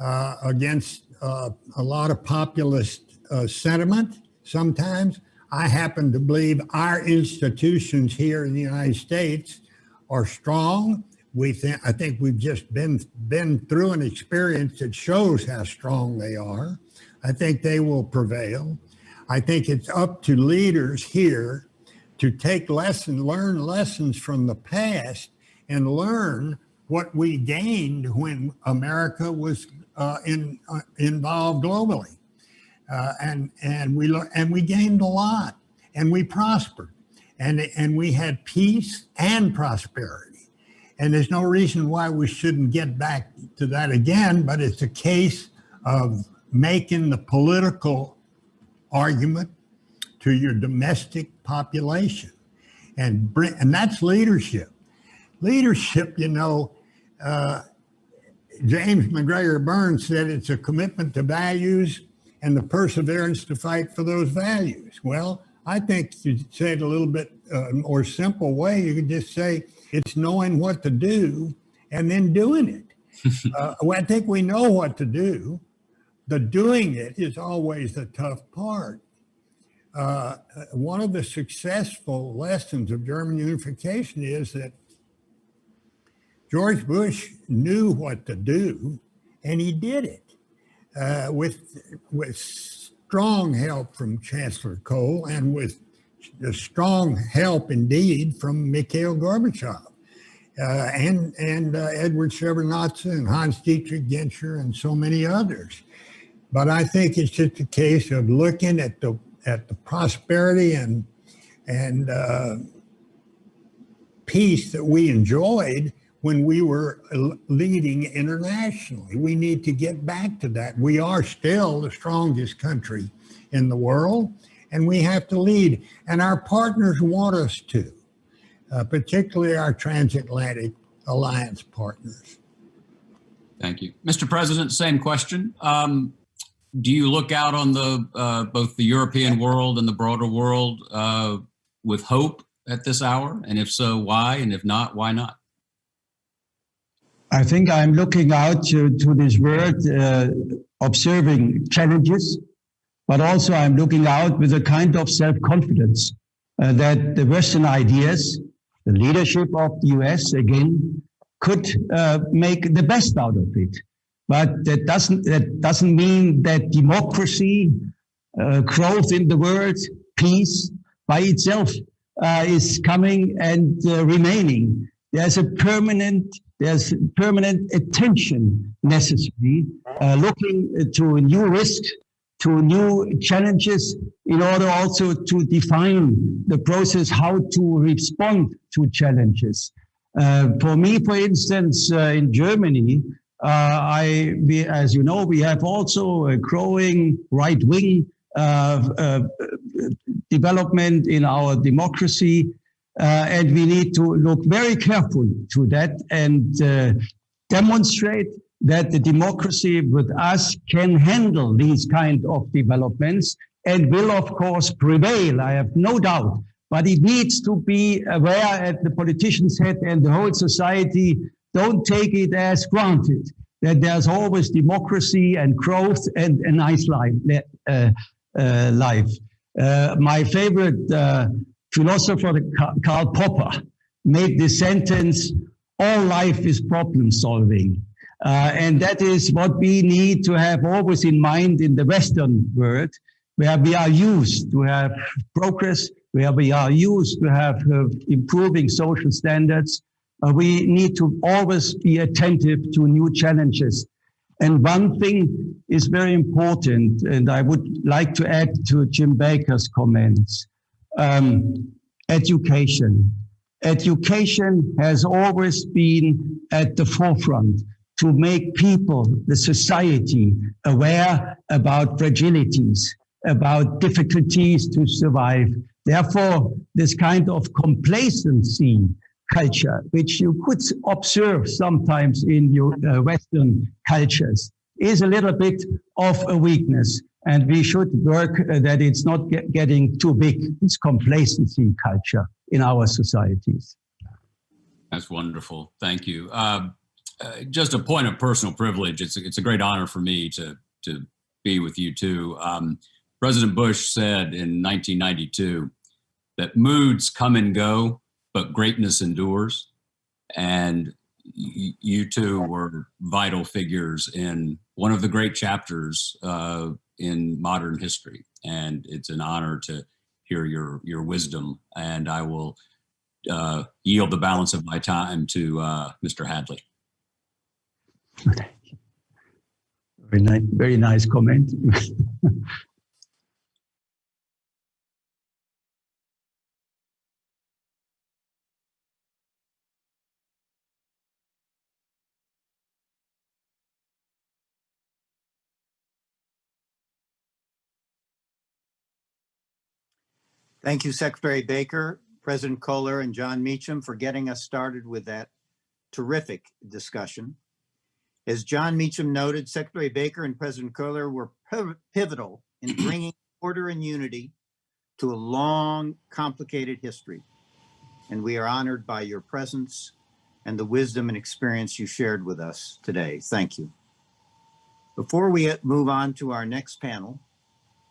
uh, against uh, a lot of populist uh, sentiment sometimes. I happen to believe our institutions here in the United States are strong we think I think we've just been been through an experience that shows how strong they are. I think they will prevail. I think it's up to leaders here to take lessons, learn lessons from the past and learn what we gained when America was uh, in, uh, involved globally. Uh, and, and, we, and we gained a lot and we prospered and, and we had peace and prosperity. And there's no reason why we shouldn't get back to that again, but it's a case of making the political argument to your domestic population. And, and that's leadership. Leadership, you know, uh, James MacGregor Burns said it's a commitment to values and the perseverance to fight for those values. Well, I think you say it a little bit uh, more simple way. You could just say it's knowing what to do and then doing it. uh, well, I think we know what to do. The doing it is always the tough part. Uh, one of the successful lessons of German unification is that George Bush knew what to do and he did it uh, with, with strong help from Chancellor Kohl and with strong help indeed from Mikhail Gorbachev uh, and, and uh, Edward Shevardnadze and Hans Dietrich Genscher and so many others. But I think it's just a case of looking at the at the prosperity and and uh, peace that we enjoyed when we were leading internationally. We need to get back to that. We are still the strongest country in the world and we have to lead. And our partners want us to, uh, particularly our transatlantic alliance partners. Thank you. Mr. President, same question. Um, do you look out on the uh, both the European world and the broader world uh, with hope at this hour? And if so, why? And if not, why not? I think I'm looking out to, to this world, uh, observing challenges, but also I'm looking out with a kind of self-confidence uh, that the Western ideas, the leadership of the US again, could uh, make the best out of it. But that doesn't, that doesn't mean that democracy, uh, growth in the world, peace by itself uh, is coming and uh, remaining. There's a permanent there's permanent attention necessary, uh, looking to new risks, to new challenges, in order also to define the process how to respond to challenges. Uh, for me, for instance, uh, in Germany, uh, I, we, as you know, we have also a growing right-wing uh, uh, development in our democracy. Uh, and we need to look very carefully to that and demonstrate that the democracy with us can handle these kind of developments and will of course prevail. I have no doubt, but it needs to be aware at the politician's head and the whole society don't take it as granted that there's always democracy and growth and a nice life. Uh, uh, life. Uh, my favorite uh, philosopher Karl Popper made this sentence, all life is problem solving. Uh, and that is what we need to have always in mind in the Western world, where we are used to have progress, where we are used to have uh, improving social standards. Uh, we need to always be attentive to new challenges. And one thing is very important, and I would like to add to Jim Baker's comments um, education. Education has always been at the forefront to make people, the society, aware about fragilities, about difficulties to survive. Therefore, this kind of complacency culture, which you could observe sometimes in your uh, Western cultures, is a little bit of a weakness and we should work uh, that it's not get, getting too big. this complacency culture in our societies. That's wonderful. Thank you. Uh, uh, just a point of personal privilege. It's a, it's a great honor for me to to be with you too. Um, President Bush said in 1992 that moods come and go, but greatness endures. And you two were vital figures in one of the great chapters uh, in modern history. And it's an honor to hear your, your wisdom. And I will uh, yield the balance of my time to uh, Mr. Hadley. Very nice, very nice comment. Thank you, Secretary Baker, President Kohler, and Jon Meacham for getting us started with that terrific discussion. As Jon Meacham noted, Secretary Baker and President Kohler were pivotal in bringing order and unity to a long, complicated history. And we are honored by your presence and the wisdom and experience you shared with us today. Thank you. Before we uh, move on to our next panel,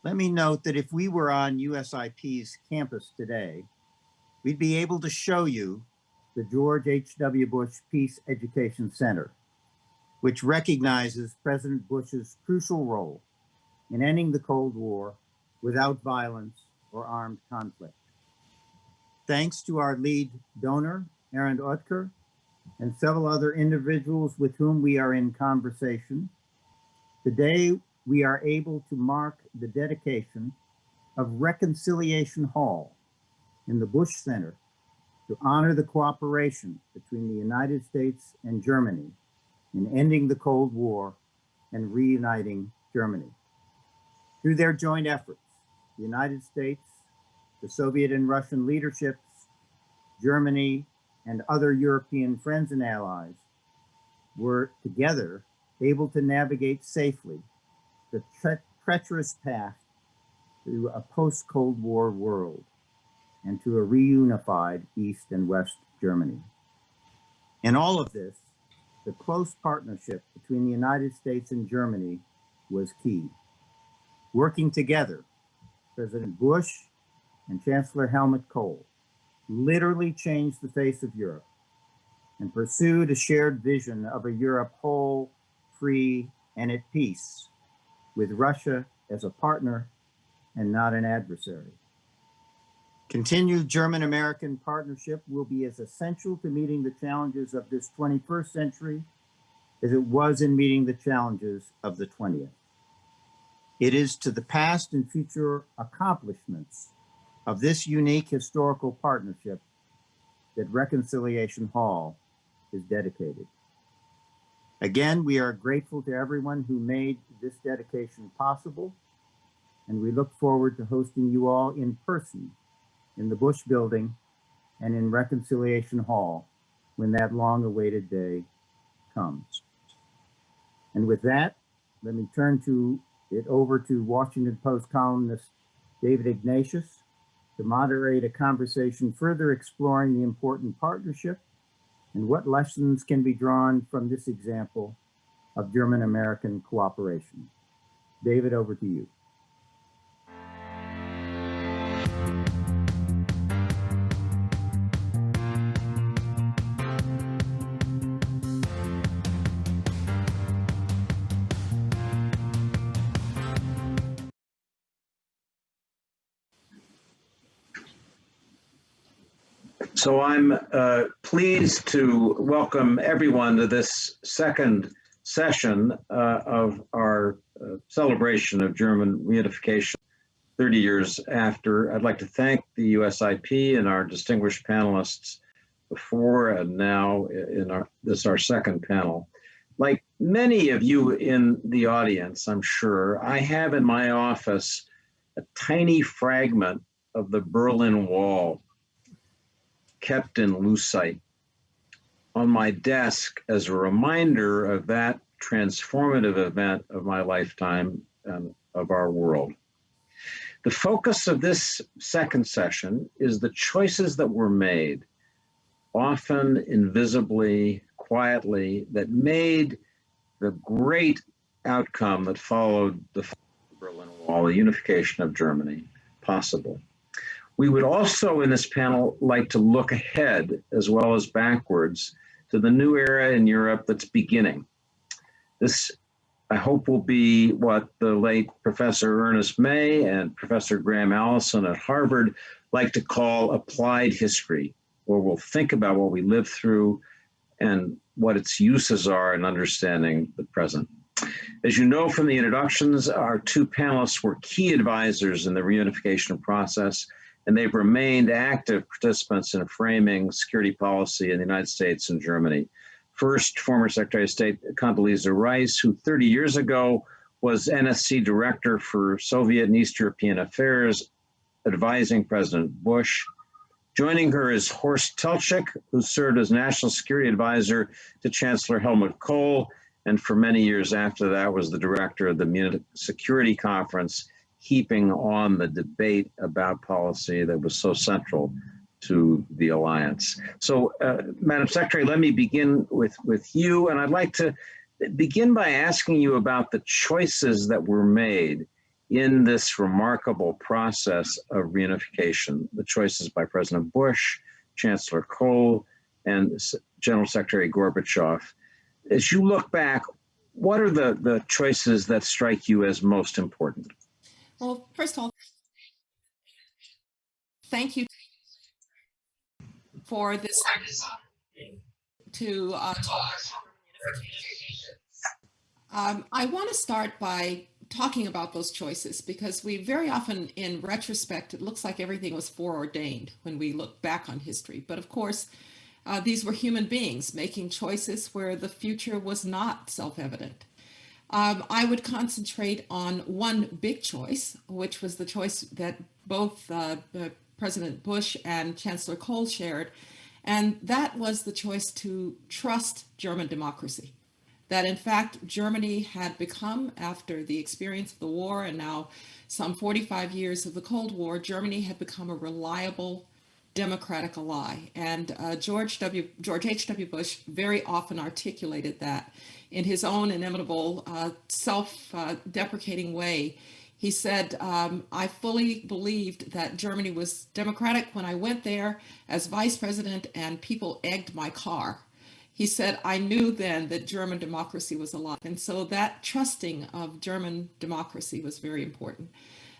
let me note that if we were on USIP's campus today, we'd be able to show you the George H.W. Bush Peace Education Center, which recognizes President Bush's crucial role in ending the Cold War without violence or armed conflict. Thanks to our lead donor, Arend Oetker, and several other individuals with whom we are in conversation, today we are able to mark the dedication of Reconciliation Hall in the Bush Center to honor the cooperation between the United States and Germany in ending the Cold War and reuniting Germany. Through their joint efforts, the United States, the Soviet and Russian leaderships, Germany, and other European friends and allies were together able to navigate safely the tre- treacherous path to a post-Cold War world and to a reunified East and West Germany. In all of this, the close partnership between the United States and Germany was key. Working together, President Bush and Chancellor Helmut Kohl literally changed the face of Europe and pursued a shared vision of a Europe whole, free, and at peace with Russia as a partner and not an adversary. Continued German-American partnership will be as essential to meeting the challenges of this 21st century as it was in meeting the challenges of the 20th. It is to the past and future accomplishments of this unique historical partnership that Reconciliation Hall is dedicated. Again, we are grateful to everyone who made this dedication possible, and we look forward to hosting you all in person in the Bush Building and in Reconciliation Hall when that long-awaited day comes. And with that, let me turn to it over to Washington Post columnist David Ignatius to moderate a conversation further exploring the important partnership and what lessons can be drawn from this example of German-American cooperation. David, over to you. So I'm uh, pleased to welcome everyone to this second session uh, of our uh, celebration of German reunification 30 years after. I'd like to thank the USIP and our distinguished panelists before and now in our this our second panel. Like many of you in the audience, I'm sure, I have in my office a tiny fragment of the Berlin Wall kept in lucite on my desk as a reminder of that transformative event of my lifetime and of our world. The focus of this second session is the choices that were made, often invisibly, quietly, that made the great outcome that followed the Berlin Wall, the unification of Germany, possible. We would also in this panel like to look ahead as well as backwards to the new era in Europe that's beginning. This, I hope, will be what the late Professor Ernest May and Professor Graham Allison at Harvard like to call applied history, where we'll think about what we lived through and what its uses are in understanding the present. As you know from the introductions, our two panelists were key advisors in the reunification process and they've remained active participants in framing security policy in the United States and Germany. First, former Secretary of State Condoleezza Rice, who 30 years ago was NSC Director for Soviet and East European Affairs, advising President Bush. Joining her is Horst Teltschik, who served as National Security Advisor to Chancellor Helmut Kohl, and for many years after that was the director of the Munich Security Conference keeping on the debate about policy that was so central to the alliance. So, uh, Madam Secretary, let me begin with, with you, and I'd like to begin by asking you about the choices that were made in this remarkable process of reunification, the choices by President Bush, Chancellor Kohl, and General Secretary Gorbachev. As you look back, what are the, the choices that strike you as most important? Well, first of all, thank you for this to uh, talk. Um, I want to start by talking about those choices because we very often, in retrospect, it looks like everything was foreordained when we look back on history. But of course, uh, these were human beings making choices where the future was not self-evident. Um, I would concentrate on one big choice, which was the choice that both uh, uh, President Bush and Chancellor Kohl shared, and that was the choice to trust German democracy. That in fact, Germany had become, after the experience of the war and now some 45 years of the Cold War, Germany had become a reliable democratic ally. And uh, George W. George H.W. Bush very often articulated that in his own inimitable, uh, self-deprecating way. He said, um, I fully believed that Germany was democratic when I went there as vice president and people egged my car. He said, I knew then that German democracy was alive. And so that trusting of German democracy was very important.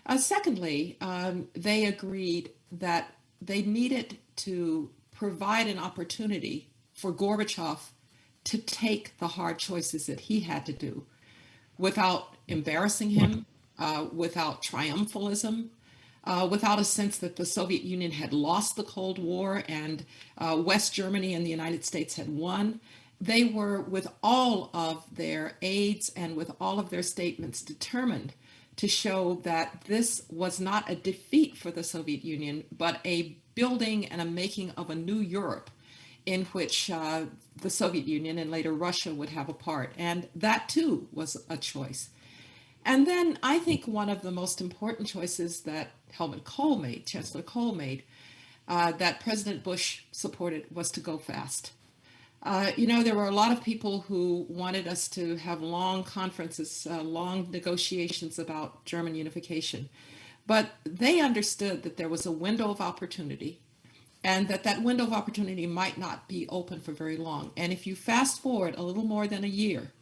Uh, secondly, um, they agreed that they needed to provide an opportunity for Gorbachev to take the hard choices that he had to do without embarrassing him, uh, without triumphalism, uh, without a sense that the Soviet Union had lost the Cold War and uh, West Germany and the United States had won. They were, with all of their aides and with all of their statements, determined to show that this was not a defeat for the Soviet Union, but a building and a making of a new Europe in which uh, the Soviet Union and later Russia would have a part. And that too was a choice. And then I think one of the most important choices that Helmut Kohl made, Chancellor Kohl made, uh, that President Bush supported was to go fast. Uh, you know, there were a lot of people who wanted us to have long conferences, uh, long negotiations about German unification. But they understood that there was a window of opportunity and that that window of opportunity might not be open for very long. And if you fast forward a little more than a year,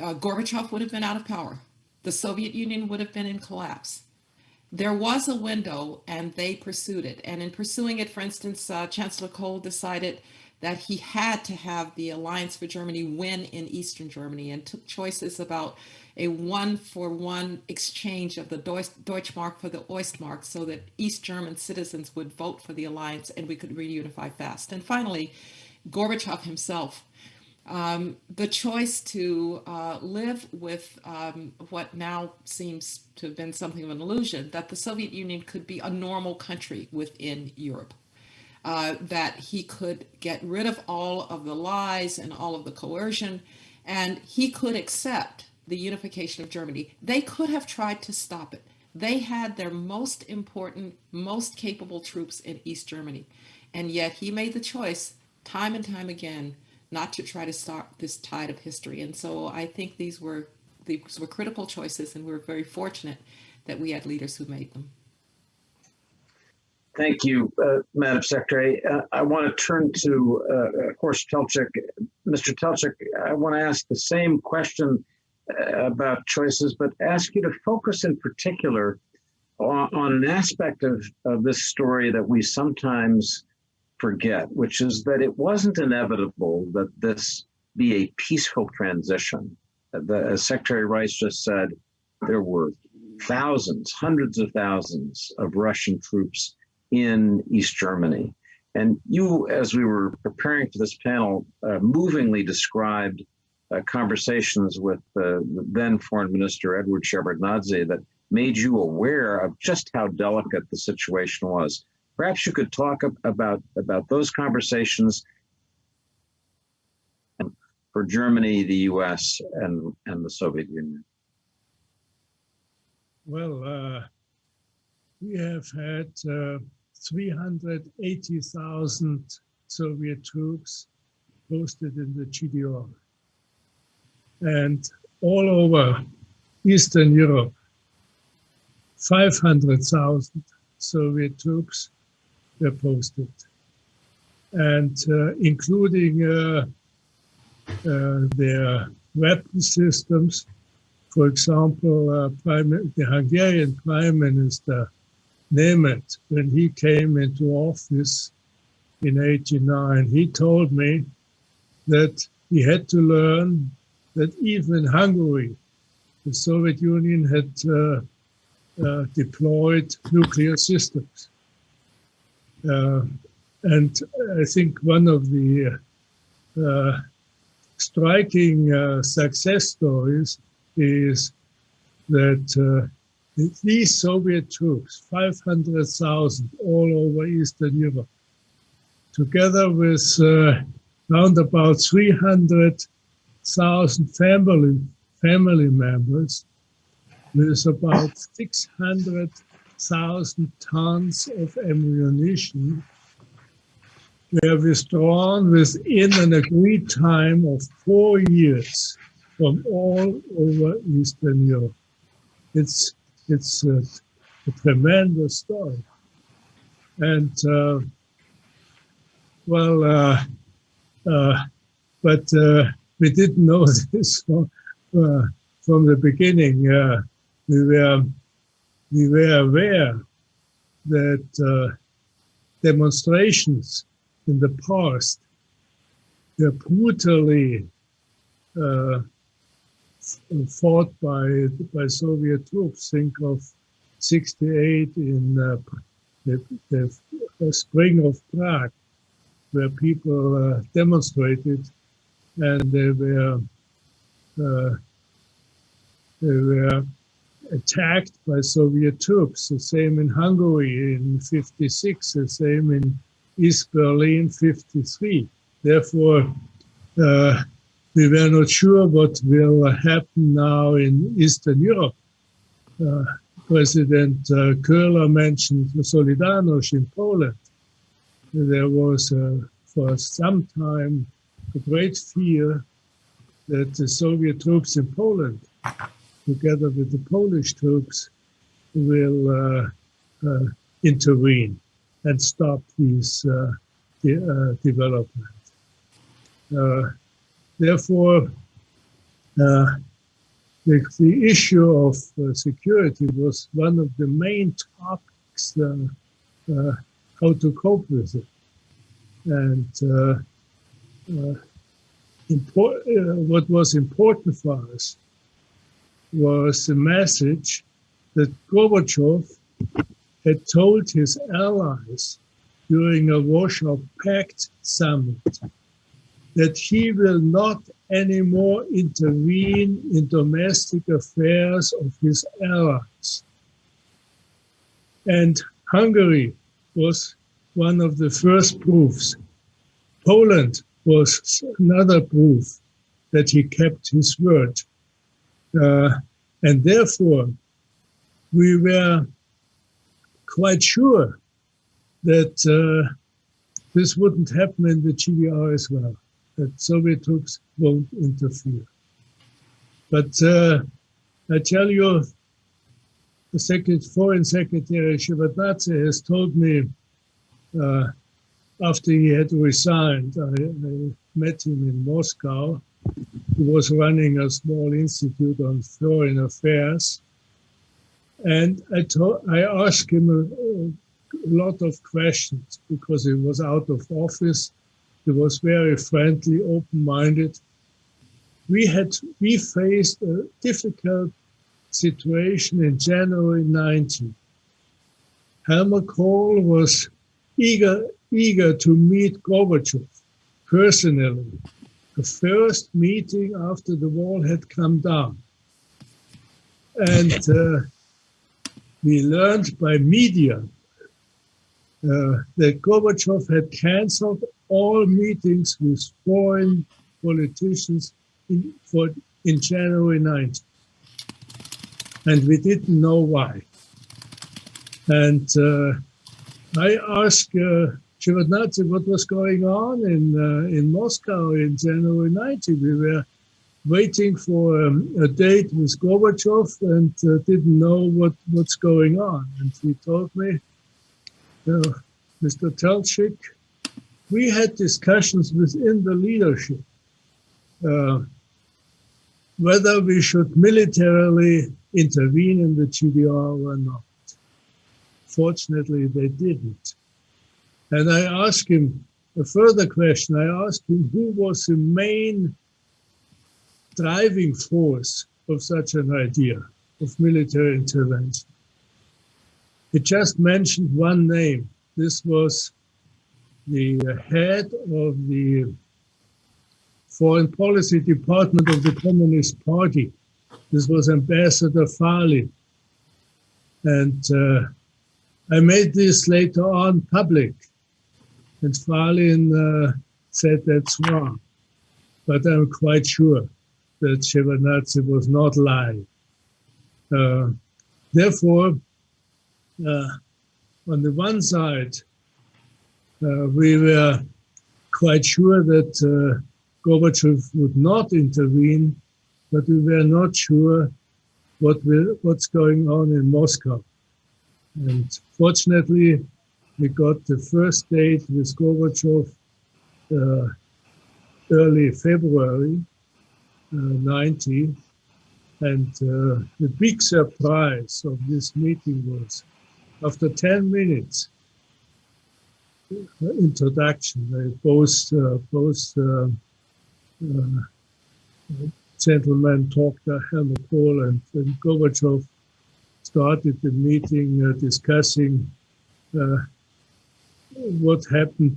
uh, Gorbachev would have been out of power. The Soviet Union would have been in collapse. There was a window and they pursued it. And in pursuing it, for instance, uh, Chancellor Kohl decided that he had to have the Alliance for Germany win in Eastern Germany and took choices about a one for one exchange of the Deutschmark for the Ostmark so that East German citizens would vote for the alliance and we could reunify fast. And finally, Gorbachev himself, um, the choice to uh, live with um, what now seems to have been something of an illusion, that the Soviet Union could be a normal country within Europe. Uh, that he could get rid of all of the lies and all of the coercion, and he could accept the unification of Germany. They could have tried to stop it. They had their most important, most capable troops in East Germany. And yet he made the choice time and time again not to try to stop this tide of history. And so I think these were these were critical choices and we're very fortunate that we had leaders who made them. Thank you, uh, Madam Secretary. Uh, I want to turn to, uh, of course, Teltschik. Mr. Teltschik, I want to ask the same question about choices, but ask you to focus in particular on, on an aspect of, of this story that we sometimes forget, which is that it wasn't inevitable that this be a peaceful transition. The, as Secretary Rice just said, there were thousands, hundreds of thousands of Russian troops in East Germany. And you, as we were preparing for this panel, uh, movingly described uh, conversations with uh, the then Foreign Minister Edward Shevardnadze that made you aware of just how delicate the situation was. Perhaps you could talk about about those conversations for Germany, the U.S., and and the Soviet Union. Well, uh, we have had uh, 380,000 Soviet troops posted in the GDR and all over Eastern Europe, 500,000 Soviet troops were posted, and uh, including uh, uh, their weapon systems. For example, uh, Prime, the Hungarian Prime Minister Nemeth, when he came into office in 89, he told me that he had to learn that even Hungary, the Soviet Union had uh, uh, deployed nuclear systems. Uh, and I think one of the uh, striking uh, success stories is that uh, these Soviet troops, 500,000 all over Eastern Europe, together with uh, round about 300,000 family, family members, with about 600,000 tons of ammunition, were withdrawn within an agreed time of four years from all over Eastern Europe. It's it's a, a tremendous story, and uh, well, uh, uh, but uh, we didn't know this from, uh, from the beginning. Uh, we were we were aware that demonstrations in the past were brutally fought by by Soviet troops. Think of '68 in uh, the, the, spring of Prague, where people uh, demonstrated, and they were uh, they were attacked by Soviet troops. The same in Hungary in '56. The same in East Berlin 53. Therefore, uh, we were not sure what will happen now in Eastern Europe. Uh, President uh, mentioned Solidarność in Poland. There was uh, for some time a great fear that the Soviet troops in Poland, together with the Polish troops, will uh, uh, intervene and stop these uh, de uh, development. Uh, therefore, the, the, issue of security was one of the main topics how to cope with it. And uh, uh, uh, what was important for us was the message that Gorbachev had told his allies during a Warsaw Pact summit that he will not anymore intervene in domestic affairs of his allies. And Hungary was one of the first proofs. Poland was another proof that he kept his word. Uh, and therefore, we were quite sure that uh, this wouldn't happen in the GDR as well, that Soviet troops won't interfere. But uh, I tell you, the Secret, Foreign Secretary Shevardnadze has told me uh, after he had resigned, I, I, met him in Moscow. He was running a small institute on foreign affairs. And I, I asked him a, a lot of questions because he was out of office. He was very friendly, open-minded. We had we faced a difficult situation in January 19. Helmut Kohl was eager eager to meet Gorbachev personally. The first meeting after the wall had come down. And uh, we learned by media uh, that Gorbachev had canceled all meetings with foreign politicians in, for, in January 19. And we didn't know why. And uh, I asked uh, what was going on in, uh, in Moscow in January 19. We were waiting for um, a date with Gorbachev and uh, didn't know what, what's going on. And he told me, uh, Mr. Teltschik, we had discussions within the leadership uh, whether we should militarily intervene in the GDR or not. Fortunately, they didn't. And I asked him a further question. I asked him who was the main driving force of such an idea of military intervention. He just mentioned one name. This was the head of the foreign policy department of the Communist Party, This was Ambassador Falin. And uh, I made this later on public. And Falin uh, said that's wrong. But I'm quite sure that Shevardnadze was not lying. Uh, therefore, uh, on the one side, we were quite sure that uh, Gorbachev would not intervene, but we were not sure what what's going on in Moscow. And fortunately, we got the first date with Gorbachev uh, early February uh, 90. And uh, the big surprise of this meeting was after 10 minutes, uh, introduction, they both, uh, both uh, uh, gentlemen talked, uh, Helmut Kohl and, and Gorbachev started the meeting uh, discussing what happened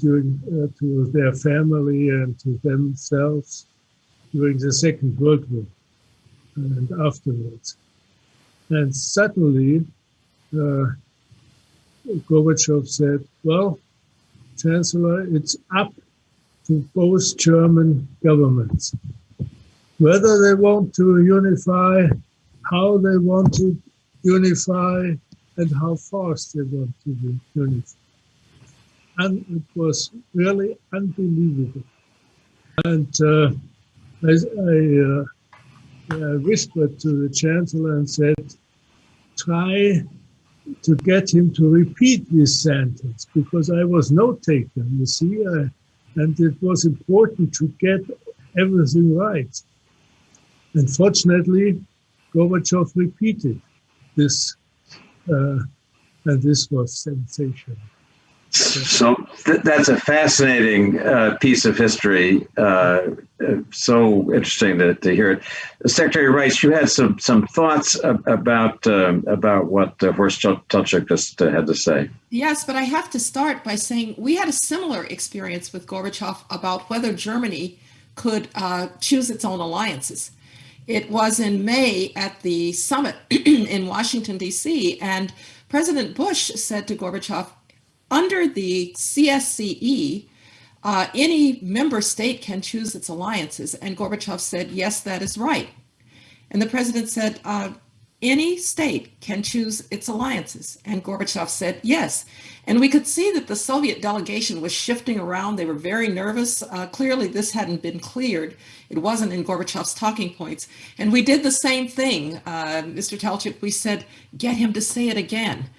during to their family and to themselves during the Second World War and afterwards. And suddenly, uh, Gorbachev said, well, Chancellor, it's up to both German governments. Whether they want to unify, how they want to unify, and how fast they want to unify. And it was really unbelievable. And uh, I, I, uh, I whispered to the Chancellor and said, try to get him to repeat this sentence because I was note taker, you see, uh, and it was important to get everything right. Unfortunately, Gorbachev repeated this, uh, and this was sensational. So th that's a fascinating uh, piece of history. Uh, so interesting to, to hear it. Secretary Rice, you had some some thoughts about um, about what uh, Horst Teltschik just uh, had to say. Yes, but I have to start by saying we had a similar experience with Gorbachev about whether Germany could uh, choose its own alliances. It was in May at the summit in Washington, D.C., and President Bush said to Gorbachev, under the CSCE, uh, any member state can choose its alliances. And Gorbachev said, yes, that is right. And the president said, uh, any state can choose its alliances. And Gorbachev said, yes. And we could see that the Soviet delegation was shifting around. They were very nervous. Uh, clearly, this hadn't been cleared. It wasn't in Gorbachev's talking points. And we did the same thing, uh, Mr. Teltschik. We said, get him to say it again.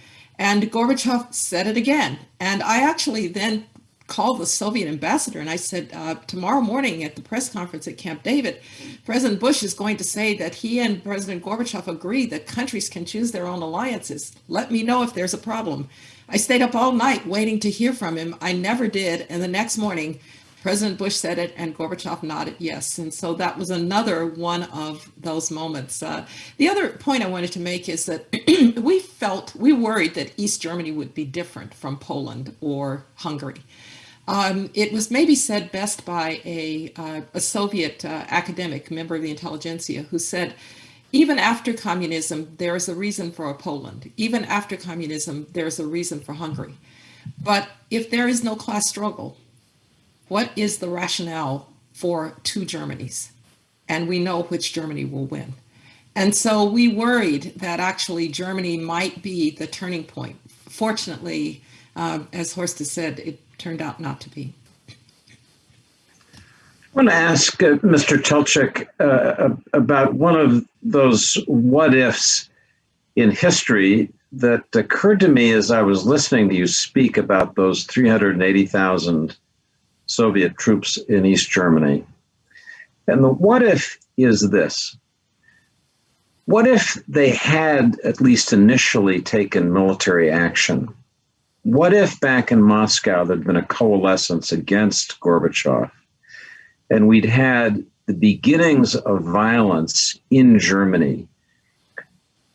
And Gorbachev said it again. And I actually then called the Soviet ambassador and I said, uh, tomorrow morning at the press conference at Camp David, President Bush is going to say that he and President Gorbachev agree that countries can choose their own alliances. Let me know if there's a problem. I stayed up all night waiting to hear from him. I never did. And the next morning, President Bush said it and Gorbachev nodded yes. And so that was another one of those moments. Uh, the other point I wanted to make is that we felt, we worried that East Germany would be different from Poland or Hungary. Um, it was maybe said best by a, uh, a Soviet uh, academic, member of the intelligentsia, who said, even after communism, there is a reason for Poland. Even after communism, there is a reason for Hungary. But if there is no class struggle, what is the rationale for two Germanys? And we know which Germany will win. And so we worried that actually Germany might be the turning point. Fortunately, uh, as Horst has said, it turned out not to be. I want to ask uh, Mr. Teltschik uh, about one of those what ifs in history that occurred to me as I was listening to you speak about those 380,000 Soviet troops in East Germany. And the what if is this. What if they had at least initially taken military action? What if back in Moscow there'd been a coalescence against Gorbachev and we'd had the beginnings of violence in Germany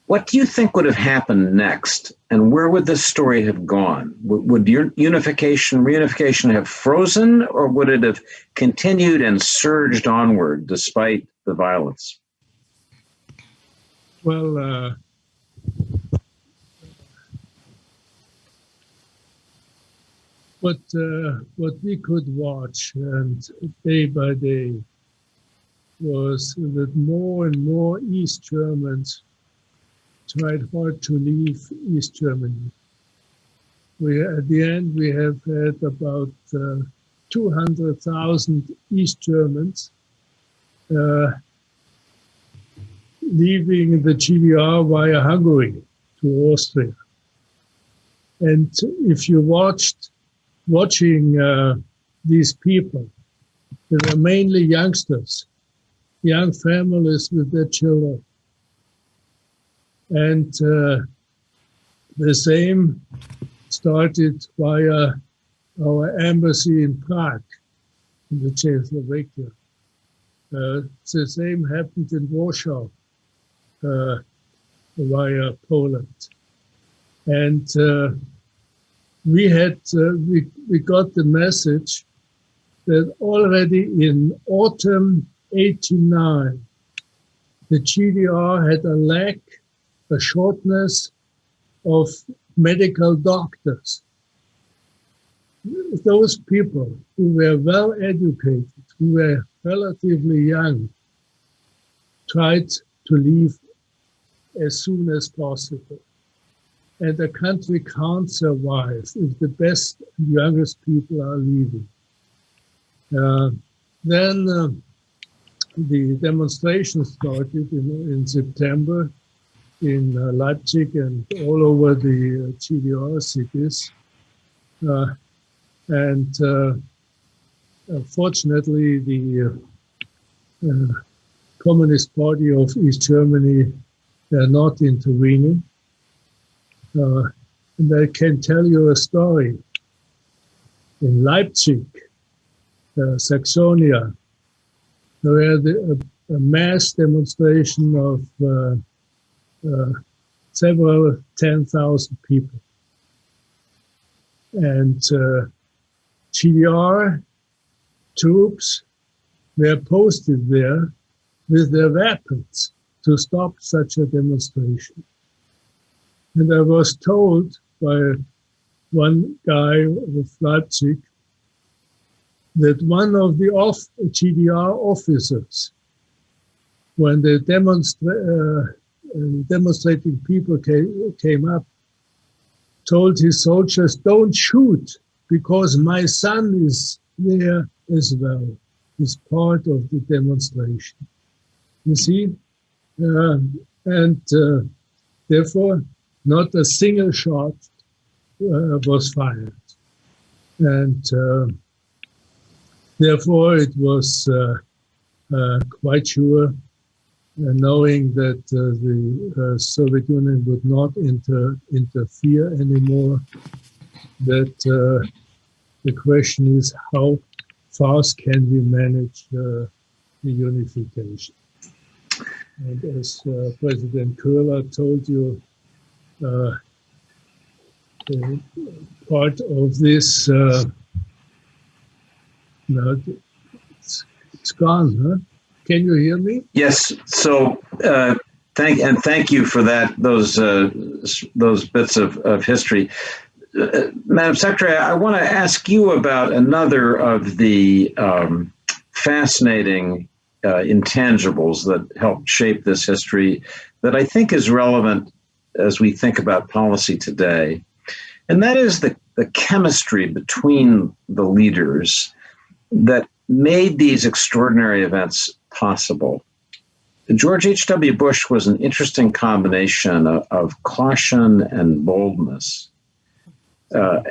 what do you think would have happened next? And where would this story have gone? Would unification, reunification have frozen or would it have continued and surged onward despite the violence? well, uh, what uh, what we could watch and day by day was that more and more East Germans tried hard to leave East Germany. We at the end we have had about uh, 200,000 East Germans uh, leaving the GDR via Hungary to Austria. And if you watched watching uh, these people, they were mainly youngsters, young families with their children. And uh, the same started via our embassy in Prague, in the Czechoslovakia. Uh, the same happened in Warsaw uh, via Poland. And uh, we had, uh, we, we got the message that already in autumn 89, the GDR had a lack, a shortness of medical doctors. Those people who were well educated, who were relatively young, tried to leave as soon as possible. And the country can't survive if the best and youngest people are leaving. Uh, then uh, the demonstration started in, in September in uh, Leipzig and all over the uh, GDR cities. Uh, and fortunately, the Communist Party of East Germany are not intervening. Uh, and I can tell you a story. In Leipzig, uh, Saxonia, there had a, a mass demonstration of uh, uh, several 10,000 people. And uh, GDR troops were posted there with their weapons to stop such a demonstration. And I was told by one guy of Leipzig that one of the off GDR officers, when the demonstra- uh, demonstrating people came, came up, told his soldiers, don't shoot because my son is there as well, is part of the demonstration. You see? Uh, and uh, therefore, not a single shot uh, was fired. And uh, therefore, it was uh, uh, quite sure, knowing that the Soviet Union would not inter interfere anymore, that the question is how fast can we manage the unification. And as uh, President Köhler told you, uh, part of this, uh, it's, it's gone, huh? Can you hear me? Yes. So uh, thank and thank you for that. Those uh, those bits of, of history, uh, Madam Secretary. I want to ask you about another of the um, fascinating uh, intangibles that helped shape this history that I think is relevant as we think about policy today. And that is the, the chemistry between the leaders that made these extraordinary events possible. George H.W. Bush was an interesting combination of, of caution and boldness. Uh,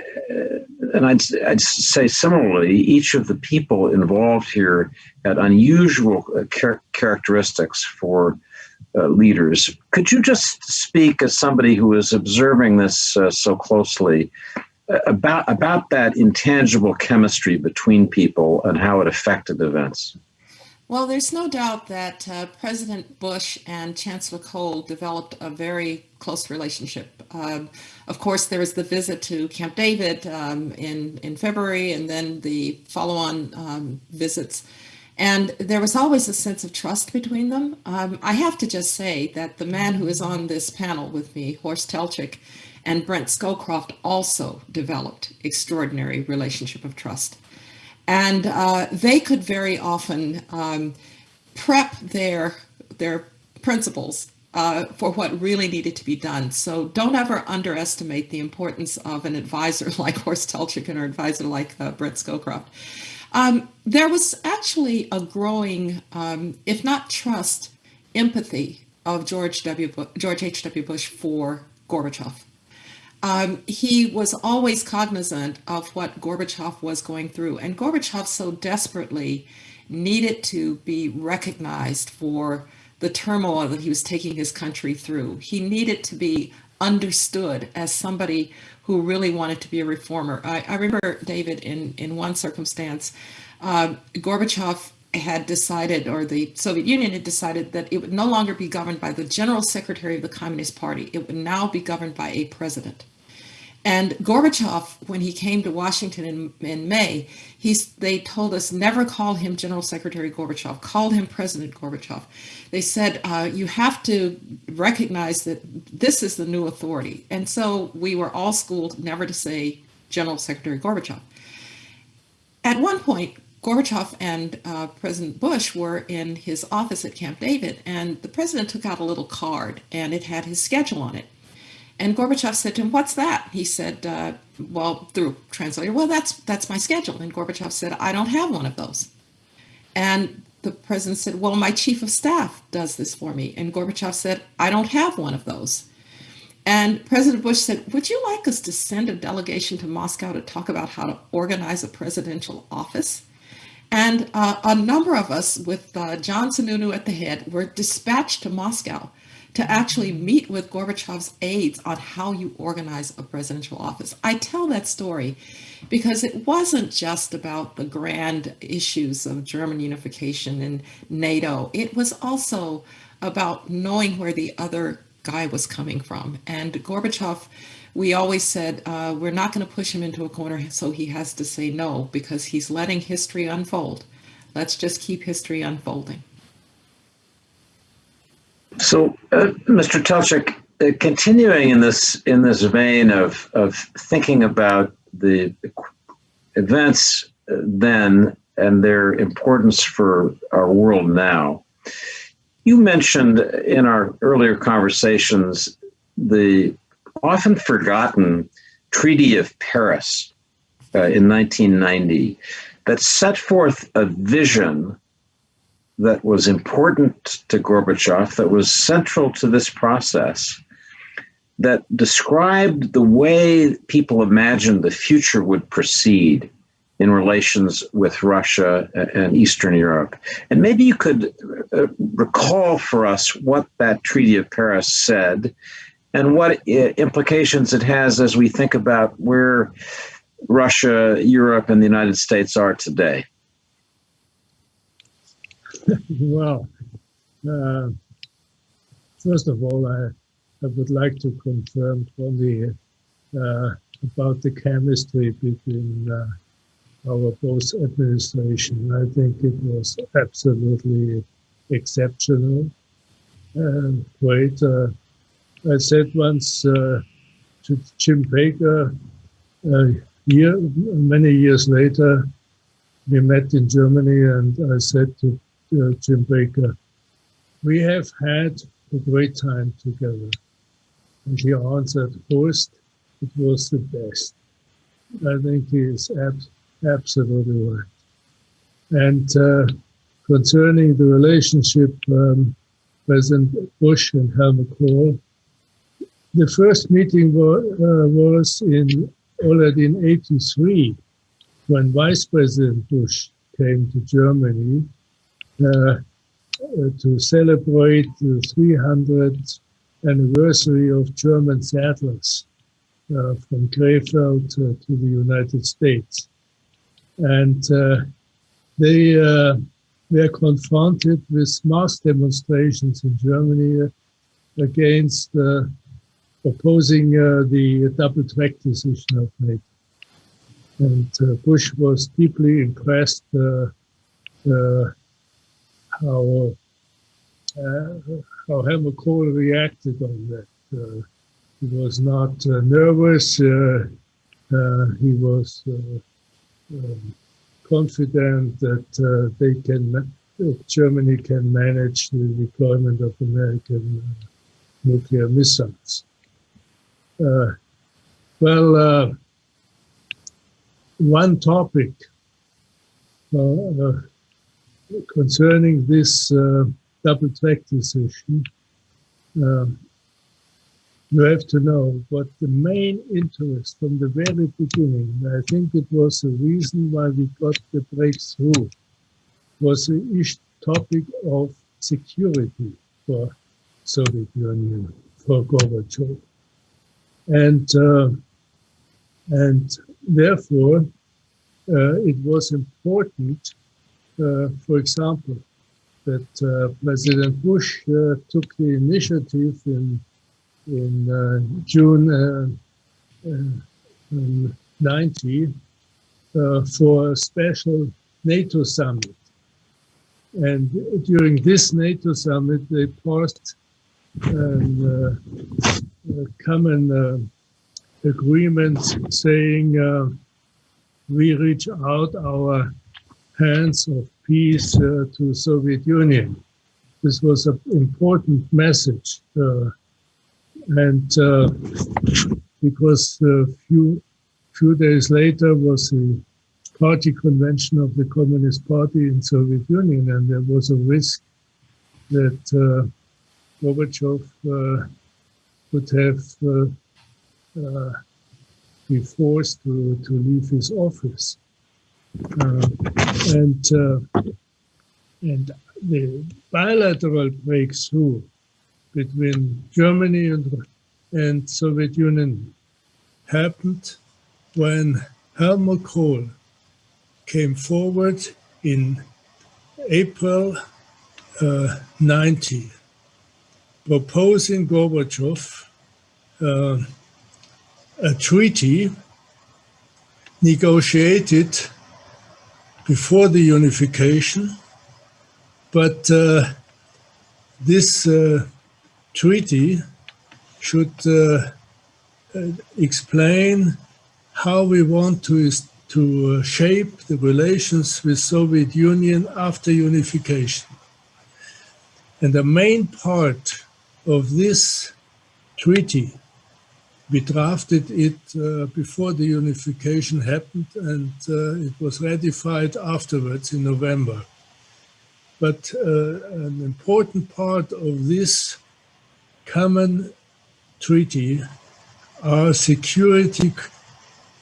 and I'd, I'd say similarly, each of the people involved here had unusual uh, char- characteristics for uh, leaders. Could you just speak as somebody who is observing this uh, so closely uh, about about that intangible chemistry between people and how it affected events? Well, there's no doubt that uh, President Bush and Chancellor Kohl developed a very close relationship. Um, of course, there was the visit to Camp David um, in in February, and then the follow-on um, visits. And there was always a sense of trust between them. Um, I have to just say that the man who is on this panel with me, Horst Teltschik, and Brent Scowcroft also developed extraordinary relationship of trust. And uh, they could very often um, prep their, their principals uh, for what really needed to be done. So don't ever underestimate the importance of an advisor like Horst Teltschik and an advisor like uh, Brent Scowcroft. Um, there was actually a growing, um, if not trust, empathy of George W. Bu- George H.W. Bush for Gorbachev. Um, he was always cognizant of what Gorbachev was going through, and Gorbachev so desperately needed to be recognized for the turmoil that he was taking his country through. He needed to be understood as somebody who really wanted to be a reformer. I, I remember, David, in, in one circumstance, um, Gorbachev had decided, or the Soviet Union had decided, that it would no longer be governed by the general secretary of the Communist Party. It would now be governed by a president. And Gorbachev, when he came to Washington in, in May, he's, they told us never call him General Secretary Gorbachev, call him President Gorbachev. They said, uh, you have to recognize that this is the new authority. And so we were all schooled never to say General Secretary Gorbachev. At one point, Gorbachev and uh, President Bush were in his office at Camp David, and the president took out a little card and it had his schedule on it. And Gorbachev said to him, "What's that?" He said, uh, "Well, through translator, well, that's that's my schedule." And Gorbachev said, "I don't have one of those." And the president said, "Well, my chief of staff does this for me." And Gorbachev said, "I don't have one of those." And President Bush said, "Would you like us to send a delegation to Moscow to talk about how to organize a presidential office?" And uh, a number of us, with uh, John Sununu at the head, were dispatched to Moscow to actually meet with Gorbachev's aides on how you organize a presidential office. I tell that story because it wasn't just about the grand issues of German unification and NATO. It was also about knowing where the other guy was coming from. And Gorbachev, we always said, uh, we're not going to push him into a corner so he has to say no because he's letting history unfold. Let's just keep history unfolding. So, uh, Mr. Teltschik, uh, continuing in this in this vein of of thinking about the events uh, then and their importance for our world now, you mentioned in our earlier conversations the often forgotten Treaty of Paris uh, in 1990 that set forth a vision that was important to Gorbachev, that was central to this process, that described the way people imagined the future would proceed in relations with Russia and Eastern Europe. And maybe you could uh, recall for us what that Treaty of Paris said and what uh, implications it has as we think about where Russia, Europe, and the United States are today. well, uh, first of all, I, I would like to confirm from the uh, about the chemistry between uh, our both administration. I think it was absolutely exceptional and great. Uh, I said once uh, to Jim Baker, uh, year, many years later, we met in Germany, and I said to Jim Baker, we have had a great time together. And he answered, first, it was the best. I think he is ab- absolutely right. And uh, concerning the relationship, um, President Bush and Helmut Kohl, the first meeting wa- uh, was in already in 83 when Vice President Bush came to Germany uh, to celebrate the 300th anniversary of German settlers uh, from Krefeld to, the United States. And uh, they were confronted with mass demonstrations in Germany against opposing the double track decision of NATO. And Bush was deeply impressed uh, uh, how Helmut Kohl reacted on that. Uh, he was not uh, nervous. Uh, uh, he was uh, um, confident that uh, they can, Germany can manage the deployment of American uh, nuclear missiles. Uh, well, uh, one topic uh, uh, concerning this uh, double track decision, um, you have to know what the main interest from the very beginning, I think it was the reason why we got the breakthrough, was the topic of security for Soviet Union, for Gorbachev. And, uh, and therefore, uh, it was important, uh, for example, that uh, President Bush uh, took the initiative in in uh, June uh, uh, 90 uh, for a special NATO summit. And during this NATO summit, they passed a common agreement saying we reach out our hands of peace uh, to Soviet Union. This was an important message. Uh, and uh, because a few few days later was the party convention of the Communist Party in Soviet Union, and there was a risk that uh, Gorbachev uh, would have uh, uh, be forced to, to leave his office. Uh, and and the bilateral breakthrough between Germany and, and Soviet Union happened when Helmut Kohl came forward in April uh, 90, proposing Gorbachev uh, a treaty negotiated before the unification, but uh, this uh, treaty should uh, uh, explain how we want to, to uh, shape the relations with Soviet Union after unification. And the main part of this treaty, we drafted it uh, before the unification happened and uh, it was ratified afterwards in November. But uh, an important part of this common treaty are security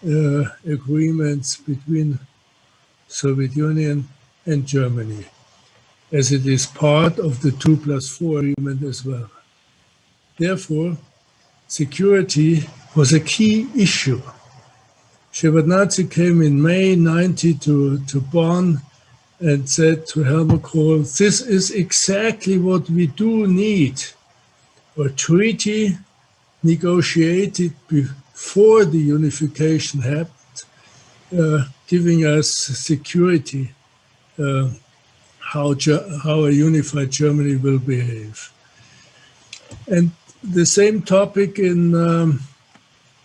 uh, agreements between Soviet Union and Germany, as it is part of the 2 plus 4 agreement as well. Therefore, security was a key issue. Shevardnadze came in May 90 to, to Bonn and said to Helmut Kohl, this is exactly what we do need a treaty negotiated before the unification happened, uh, giving us security uh, how, how a unified Germany will behave. And the same topic in, um,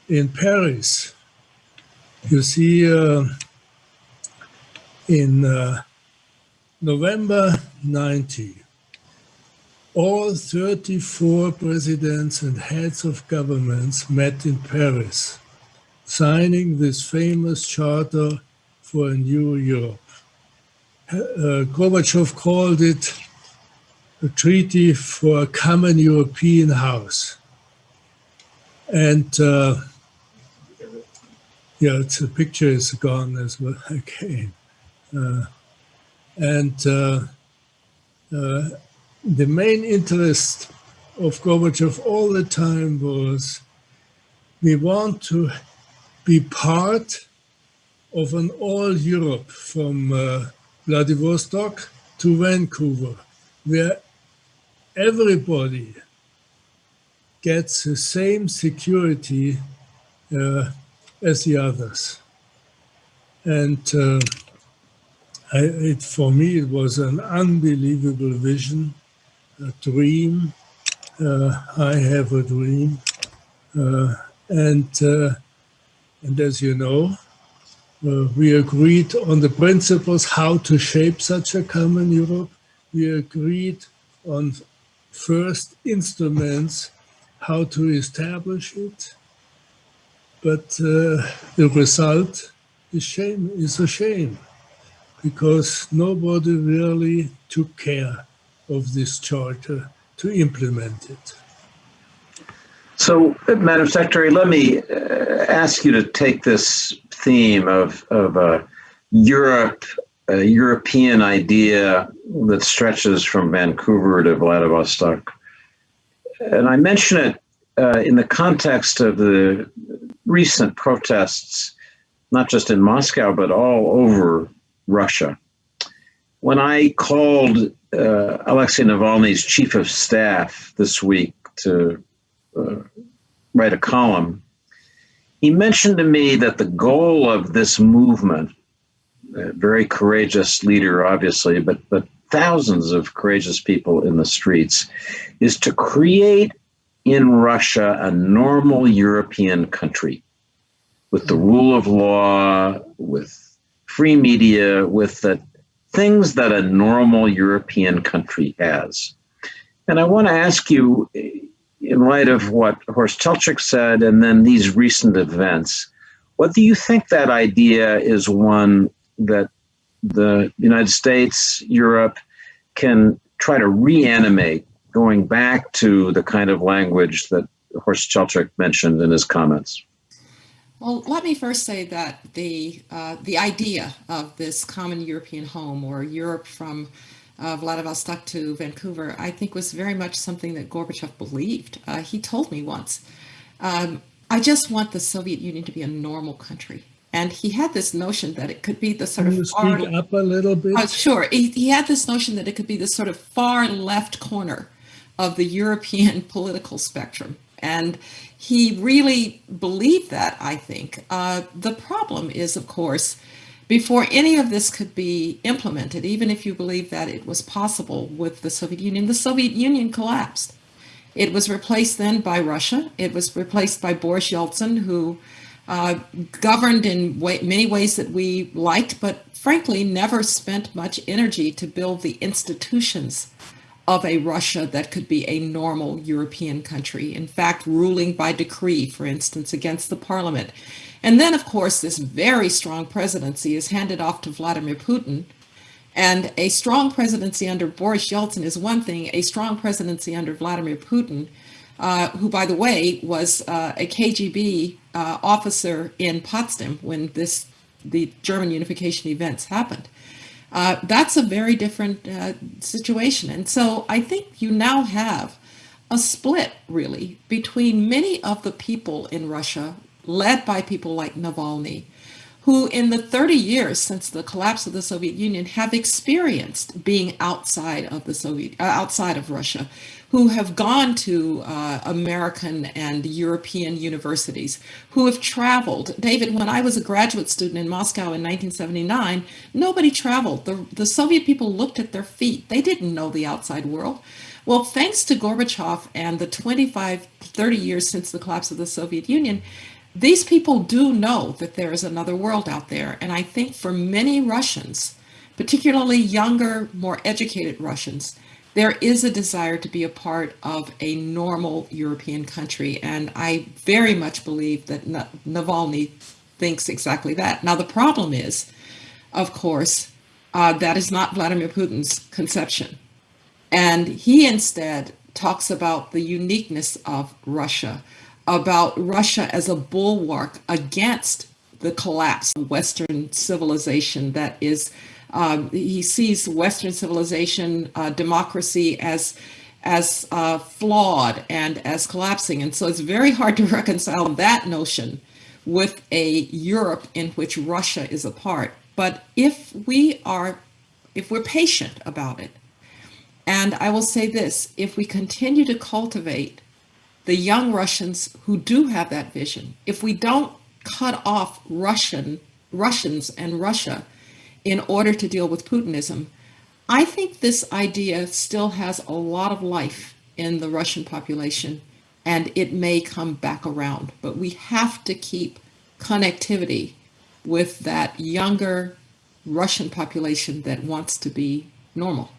in Paris. You see uh, in uh, November 90, all 34 presidents and heads of governments met in Paris, signing this famous charter for a new Europe. Uh, Gorbachev called it a treaty for a common European house. And uh, yeah, it's, the picture is gone as well again. Uh, and uh, uh the main interest of Gorbachev all the time was we want to be part of an all Europe from uh, Vladivostok to Vancouver, where everybody gets the same security uh, as the others. And uh, I, it, for me, it was an unbelievable vision, a dream. Uh, I have a dream. Uh, and, uh, and as you know, uh, we agreed on the principles how to shape such a common Europe. We agreed on first instruments how to establish it. But uh, the result is shame is a shame because nobody really took care of this charter to implement it. So, Madam Secretary, let me uh, ask you to take this theme of, of uh, Europe, a European idea that stretches from Vancouver to Vladivostok. And I mention it uh, in the context of the recent protests, not just in Moscow, but all over Russia. When I called uh, Alexei Navalny's chief of staff this week to uh, write a column, he mentioned to me that the goal of this movement, a very courageous leader, obviously, but but thousands of courageous people in the streets, is to create in Russia a normal European country with the rule of law, with free media, with the things that a normal European country has. And I want to ask you, in light of what Horst Teltschik said and then these recent events, what do you think that idea is one that the United States, Europe can try to reanimate going back to the kind of language that Horst Teltschik mentioned in his comments? Well, let me first say that the uh, the idea of this common European home or Europe from uh, Vladivostok to Vancouver, I think was very much something that Gorbachev believed. Uh, he told me once, um, I just want the Soviet Union to be a normal country. And he had this notion that it could be the sort Can you of far, speak up a little bit? uh, sure. He, he had this notion that it could be the sort of far left corner of the European political spectrum. And he really believed that, I think. Uh, the problem is, of course, before any of this could be implemented, even if you believe that it was possible with the Soviet Union, the Soviet Union collapsed. It was replaced then by Russia. It was replaced by Boris Yeltsin, who uh, governed in way, many ways that we liked, but frankly never spent much energy to build the institutions of a Russia that could be a normal European country. In fact, ruling by decree, for instance, against the parliament. And then, of course, this very strong presidency is handed off to Vladimir Putin. And a strong presidency under Boris Yeltsin is one thing, a strong presidency under Vladimir Putin, uh, who, by the way, was uh, a KGB uh, officer in Potsdam when this the German unification events happened. Uh, that's a very different uh, situation. And so I think you now have a split, really, between many of the people in Russia, led by people like Navalny, who in the 30 years since the collapse of the Soviet Union have experienced being outside of the Soviet, outside of Russia, who have gone to uh, American and European universities, who have traveled. David, when I was a graduate student in Moscow in 1979, nobody traveled. The, the Soviet people looked at their feet. They didn't know the outside world. Well, thanks to Gorbachev and the 25, 30 years since the collapse of the Soviet Union, these people do know that there is another world out there. And I think for many Russians, particularly younger, more educated Russians, there is a desire to be a part of a normal European country. And I very much believe that Navalny thinks exactly that. Now, the problem is, of course, uh, that is not Vladimir Putin's conception. And he instead talks about the uniqueness of Russia, about Russia as a bulwark against the collapse of Western civilization that is um, he sees Western civilization, uh, democracy as as uh, flawed and as collapsing. And so it's very hard to reconcile that notion with a Europe in which Russia is a part. But if we are, if we're patient about it, and I will say this, if we continue to cultivate the young Russians who do have that vision, if we don't cut off Russian, Russians and Russia, in order to deal with Putinism. I think this idea still has a lot of life in the Russian population and it may come back around, but we have to keep connectivity with that younger Russian population that wants to be normal.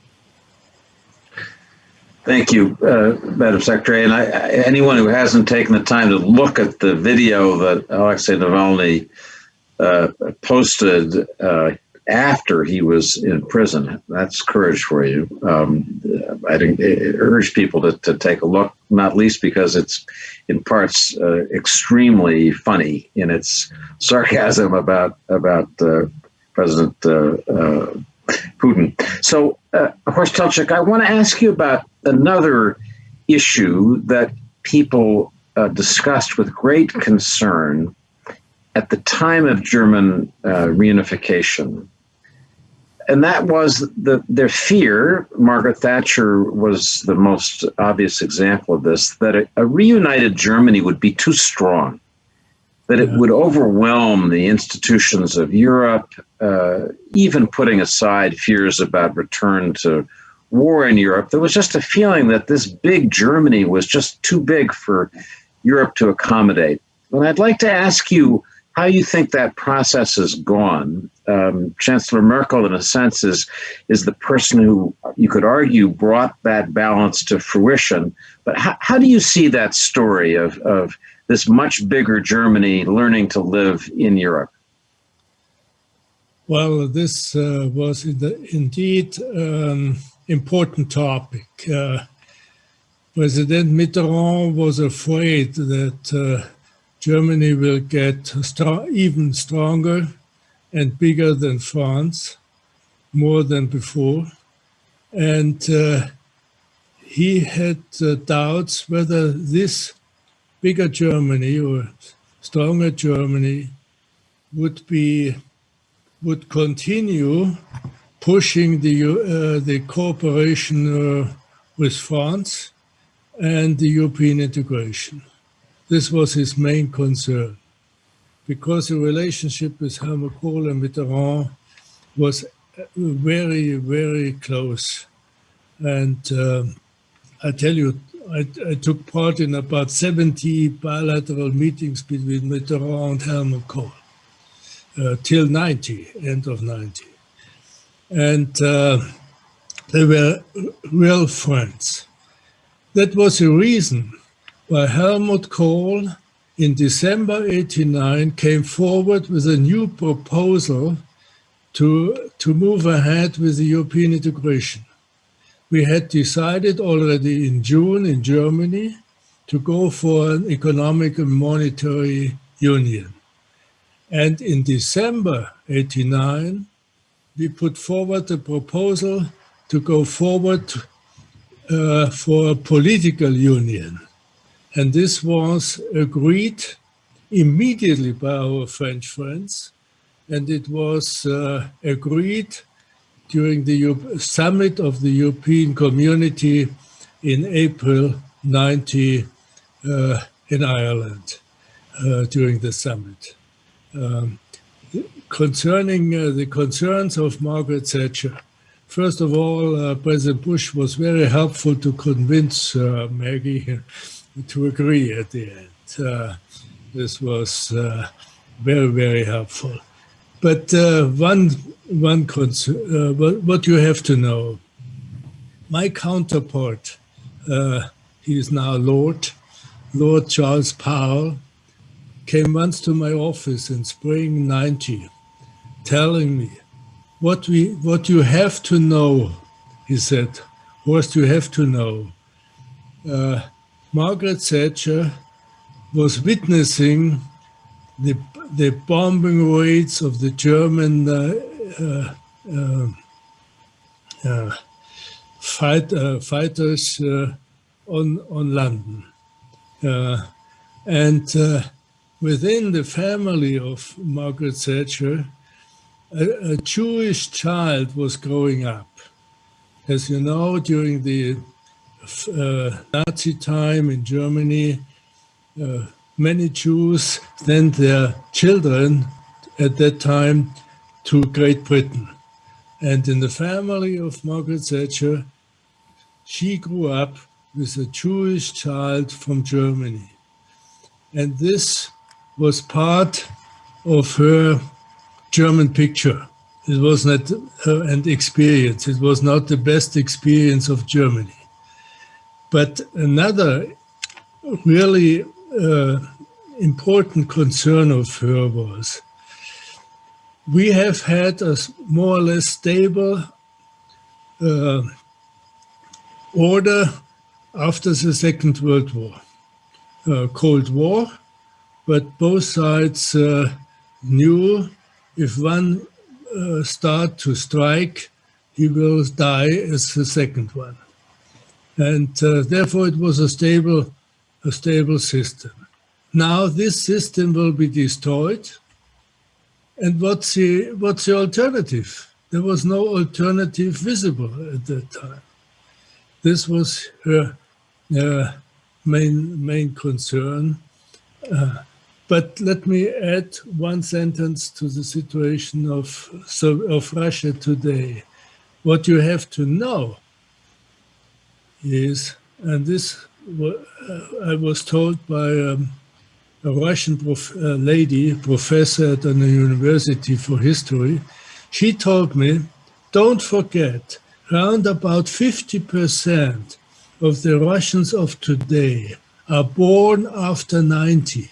Thank you, uh, Madam Secretary. And I, anyone who hasn't taken the time to look at the video that Alexei Navalny uh, posted uh, after he was in prison, that's courage for you. Um, I urge people to, to take a look, not least because it's in parts uh, extremely funny in its sarcasm about about uh, President uh, uh, Putin. So, uh, Horst I want to ask you about another issue that people uh, discussed with great concern at the time of German uh, reunification. And that was the, their fear, Margaret Thatcher was the most obvious example of this, that a, a reunited Germany would be too strong, that it Yeah. would overwhelm the institutions of Europe, uh, even putting aside fears about return to war in Europe. There was just a feeling that this big Germany was just too big for Europe to accommodate. And I'd like to ask you how you think that process has gone. Um, Chancellor Merkel, in a sense, is is the person who you could argue brought that balance to fruition. But how, how do you see that story of, of this much bigger Germany learning to live in Europe? Well, this uh, was indeed an important topic. Uh, President Mitterrand was afraid that uh, Germany will get stro- even stronger and bigger than France, more than before. And uh, he had uh, doubts whether this bigger Germany or stronger Germany would be would continue pushing the uh, the cooperation uh, with France and the European integration. This was his main concern, because the relationship with Helmut Kohl and Mitterrand was uh, very, very close. And um, I tell you, I, I took part in about 70 bilateral meetings between Mitterrand and Helmut Kohl uh, till 90, end of 90. And uh, they were real friends. That was the reason why Helmut Kohl in December 89 came forward with a new proposal to, to move ahead with the European integration. We had decided already in June in Germany to go for an economic and monetary union. And in December 89, we put forward a proposal to go forward uh, for a political union. And this was agreed immediately by our French friends. And it was uh, agreed during the summit of the European community in April 90 uh, in Ireland uh, during the summit. Um, concerning uh, the concerns of Margaret Thatcher, first of all, uh, President Bush was very helpful to convince uh, Maggie to agree at the end. Uh, this was uh, very, very helpful. But uh, one, one concern, uh, what, what you have to know, my counterpart, uh, he is now Lord, Lord Charles Powell, came once to my office in spring 90, telling me, what, we, what you have to know, he said, Horst, you have to know. Margaret Thatcher was witnessing the, the bombing raids of the German uh, uh, uh, uh, fight, uh, fighters on, on London. And within the family of Margaret Thatcher, a, a Jewish child was growing up. As you know, during the Nazi time in Germany, uh, many Jews sent their children at that time to Great Britain. And in the family of Margaret Thatcher, she grew up with a Jewish child from Germany. And this was part of her German picture. It was not uh, an experience. It was not the best experience of Germany. But another really uh, important concern of her was we have had a more or less stable uh, order after the Second World War, uh, Cold War, but both sides uh, knew if one uh, start to strike, he will die as the second one. And uh, therefore it was a stable, a stable system. Now this system will be destroyed. And what's the, what's the alternative? There was no alternative visible at that time. This was her uh, main, main concern. Uh, but let me add one sentence to the situation of, of Russia today. What you have to know is, and this uh, I was told by um, a Russian prof, uh, lady, professor at an university for history, she told me, don't forget, around about 50% of the Russians of today are born after 90.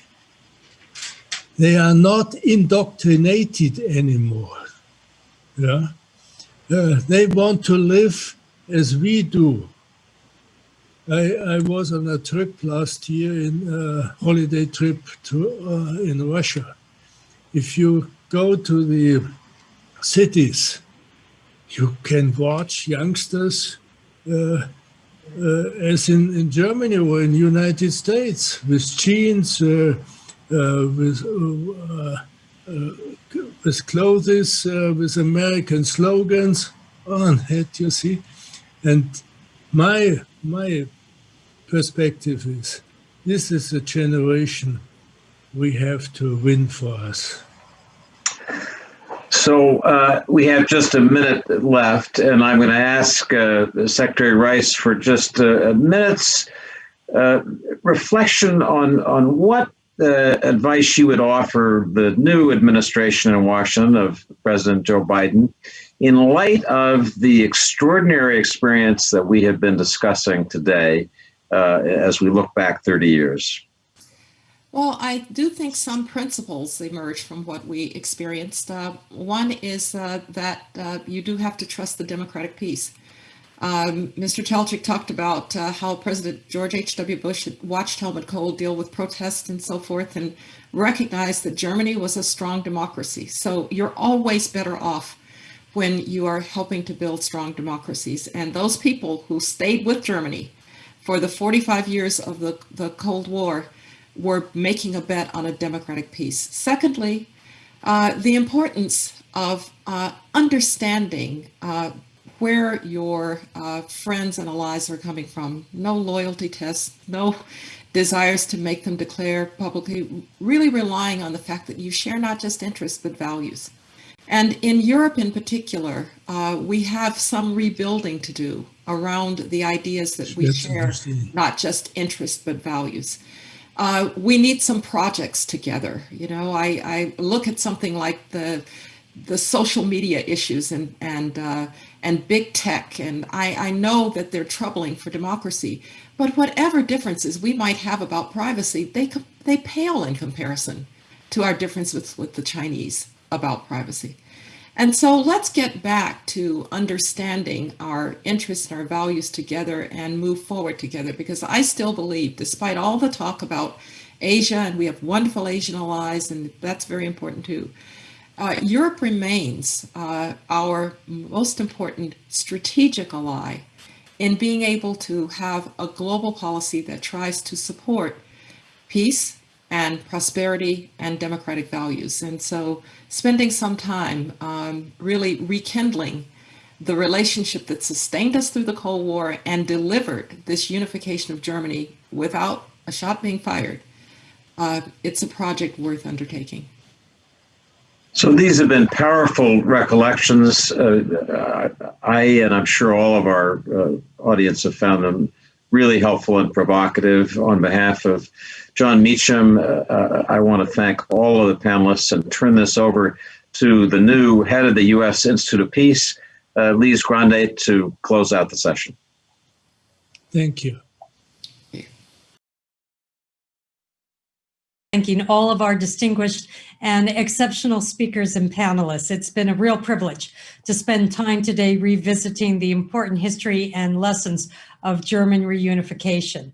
They are not indoctrinated anymore. Yeah? Uh, they want to live as we do. I, I was on a trip last year in a holiday trip to uh, in Russia. If you go to the cities, you can watch youngsters uh, uh, as in, in Germany or in the United States with jeans, uh, uh, with, uh, with clothes, with American slogans on it, you see. And my, my perspective is this is a generation we have to win for us. So uh, we have just a minute left, and I'm going to ask uh, Secretary Rice for just a, a minute's uh, reflection on on what uh, advice she would offer the new administration in Washington of President Joe Biden in light of the extraordinary experience that we have been discussing today uh, as we look back 30 years. Well, I do think some principles emerge from what we experienced. Uh, one is uh, that uh, you do have to trust the democratic peace. Um, Mr. Teltschik talked about uh, how President George H.W. Bush watched Helmut Kohl deal with protests and so forth and recognized that Germany was a strong democracy. So you're always better off when you are helping to build strong democracies. And those people who stayed with Germany for the 45 years of the, the Cold War were making a bet on a democratic peace. Secondly, uh, the importance of uh, understanding uh, where your uh, friends and allies are coming from. No loyalty tests, no desires to make them declare publicly, really relying on the fact that you share not just interests, but values. And in Europe in particular, uh, we have some rebuilding to do around the ideas that we That's share, not just interests, but values. Uh, we need some projects together. You know, I, I look at something like the the social media issues and and uh, and big tech, and I, I know that they're troubling for democracy. But whatever differences we might have about privacy, they they pale in comparison to our differences with the Chinese about privacy. And so let's get back to understanding our interests and our values together and move forward together because I still believe, despite all the talk about Asia, and we have wonderful Asian allies, and that's very important too. Uh, Europe remains uh, our most important strategic ally in being able to have a global policy that tries to support peace and prosperity and democratic values. And so spending some time um, really rekindling the relationship that sustained us through the Cold War and delivered this unification of Germany without a shot being fired, uh, it's a project worth undertaking. So these have been powerful recollections. Uh, I, and I'm sure all of our uh, audience have found them really helpful and provocative. On behalf of Jon Meacham, uh, uh, I want to thank all of the panelists and turn this over to the new head of the U.S. Institute of Peace, uh, Lise Grande, to close out the session. Thank you. Thanking all of our distinguished and exceptional speakers and panelists. It's been a real privilege to spend time today revisiting the important history and lessons of German reunification.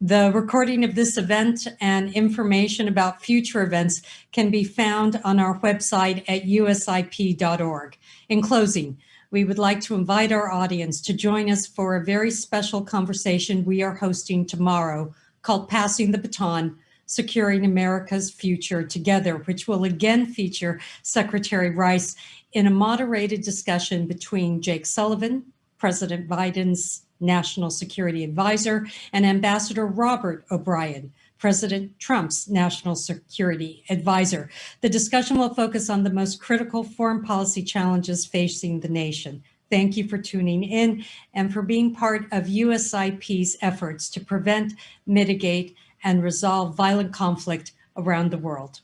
The recording of this event and information about future events can be found on our website at usip.org. In closing, we would like to invite our audience to join us for a very special conversation we are hosting tomorrow called Passing the Baton, Securing America's Future Together, which will again feature Secretary Rice in a moderated discussion between Jake Sullivan, President Biden's National Security Advisor, and Ambassador Robert O'Brien, President Trump's National Security Advisor. The discussion will focus on the most critical foreign policy challenges facing the nation. Thank you for tuning in and for being part of USIP's efforts to prevent, mitigate, and resolve violent conflict around the world.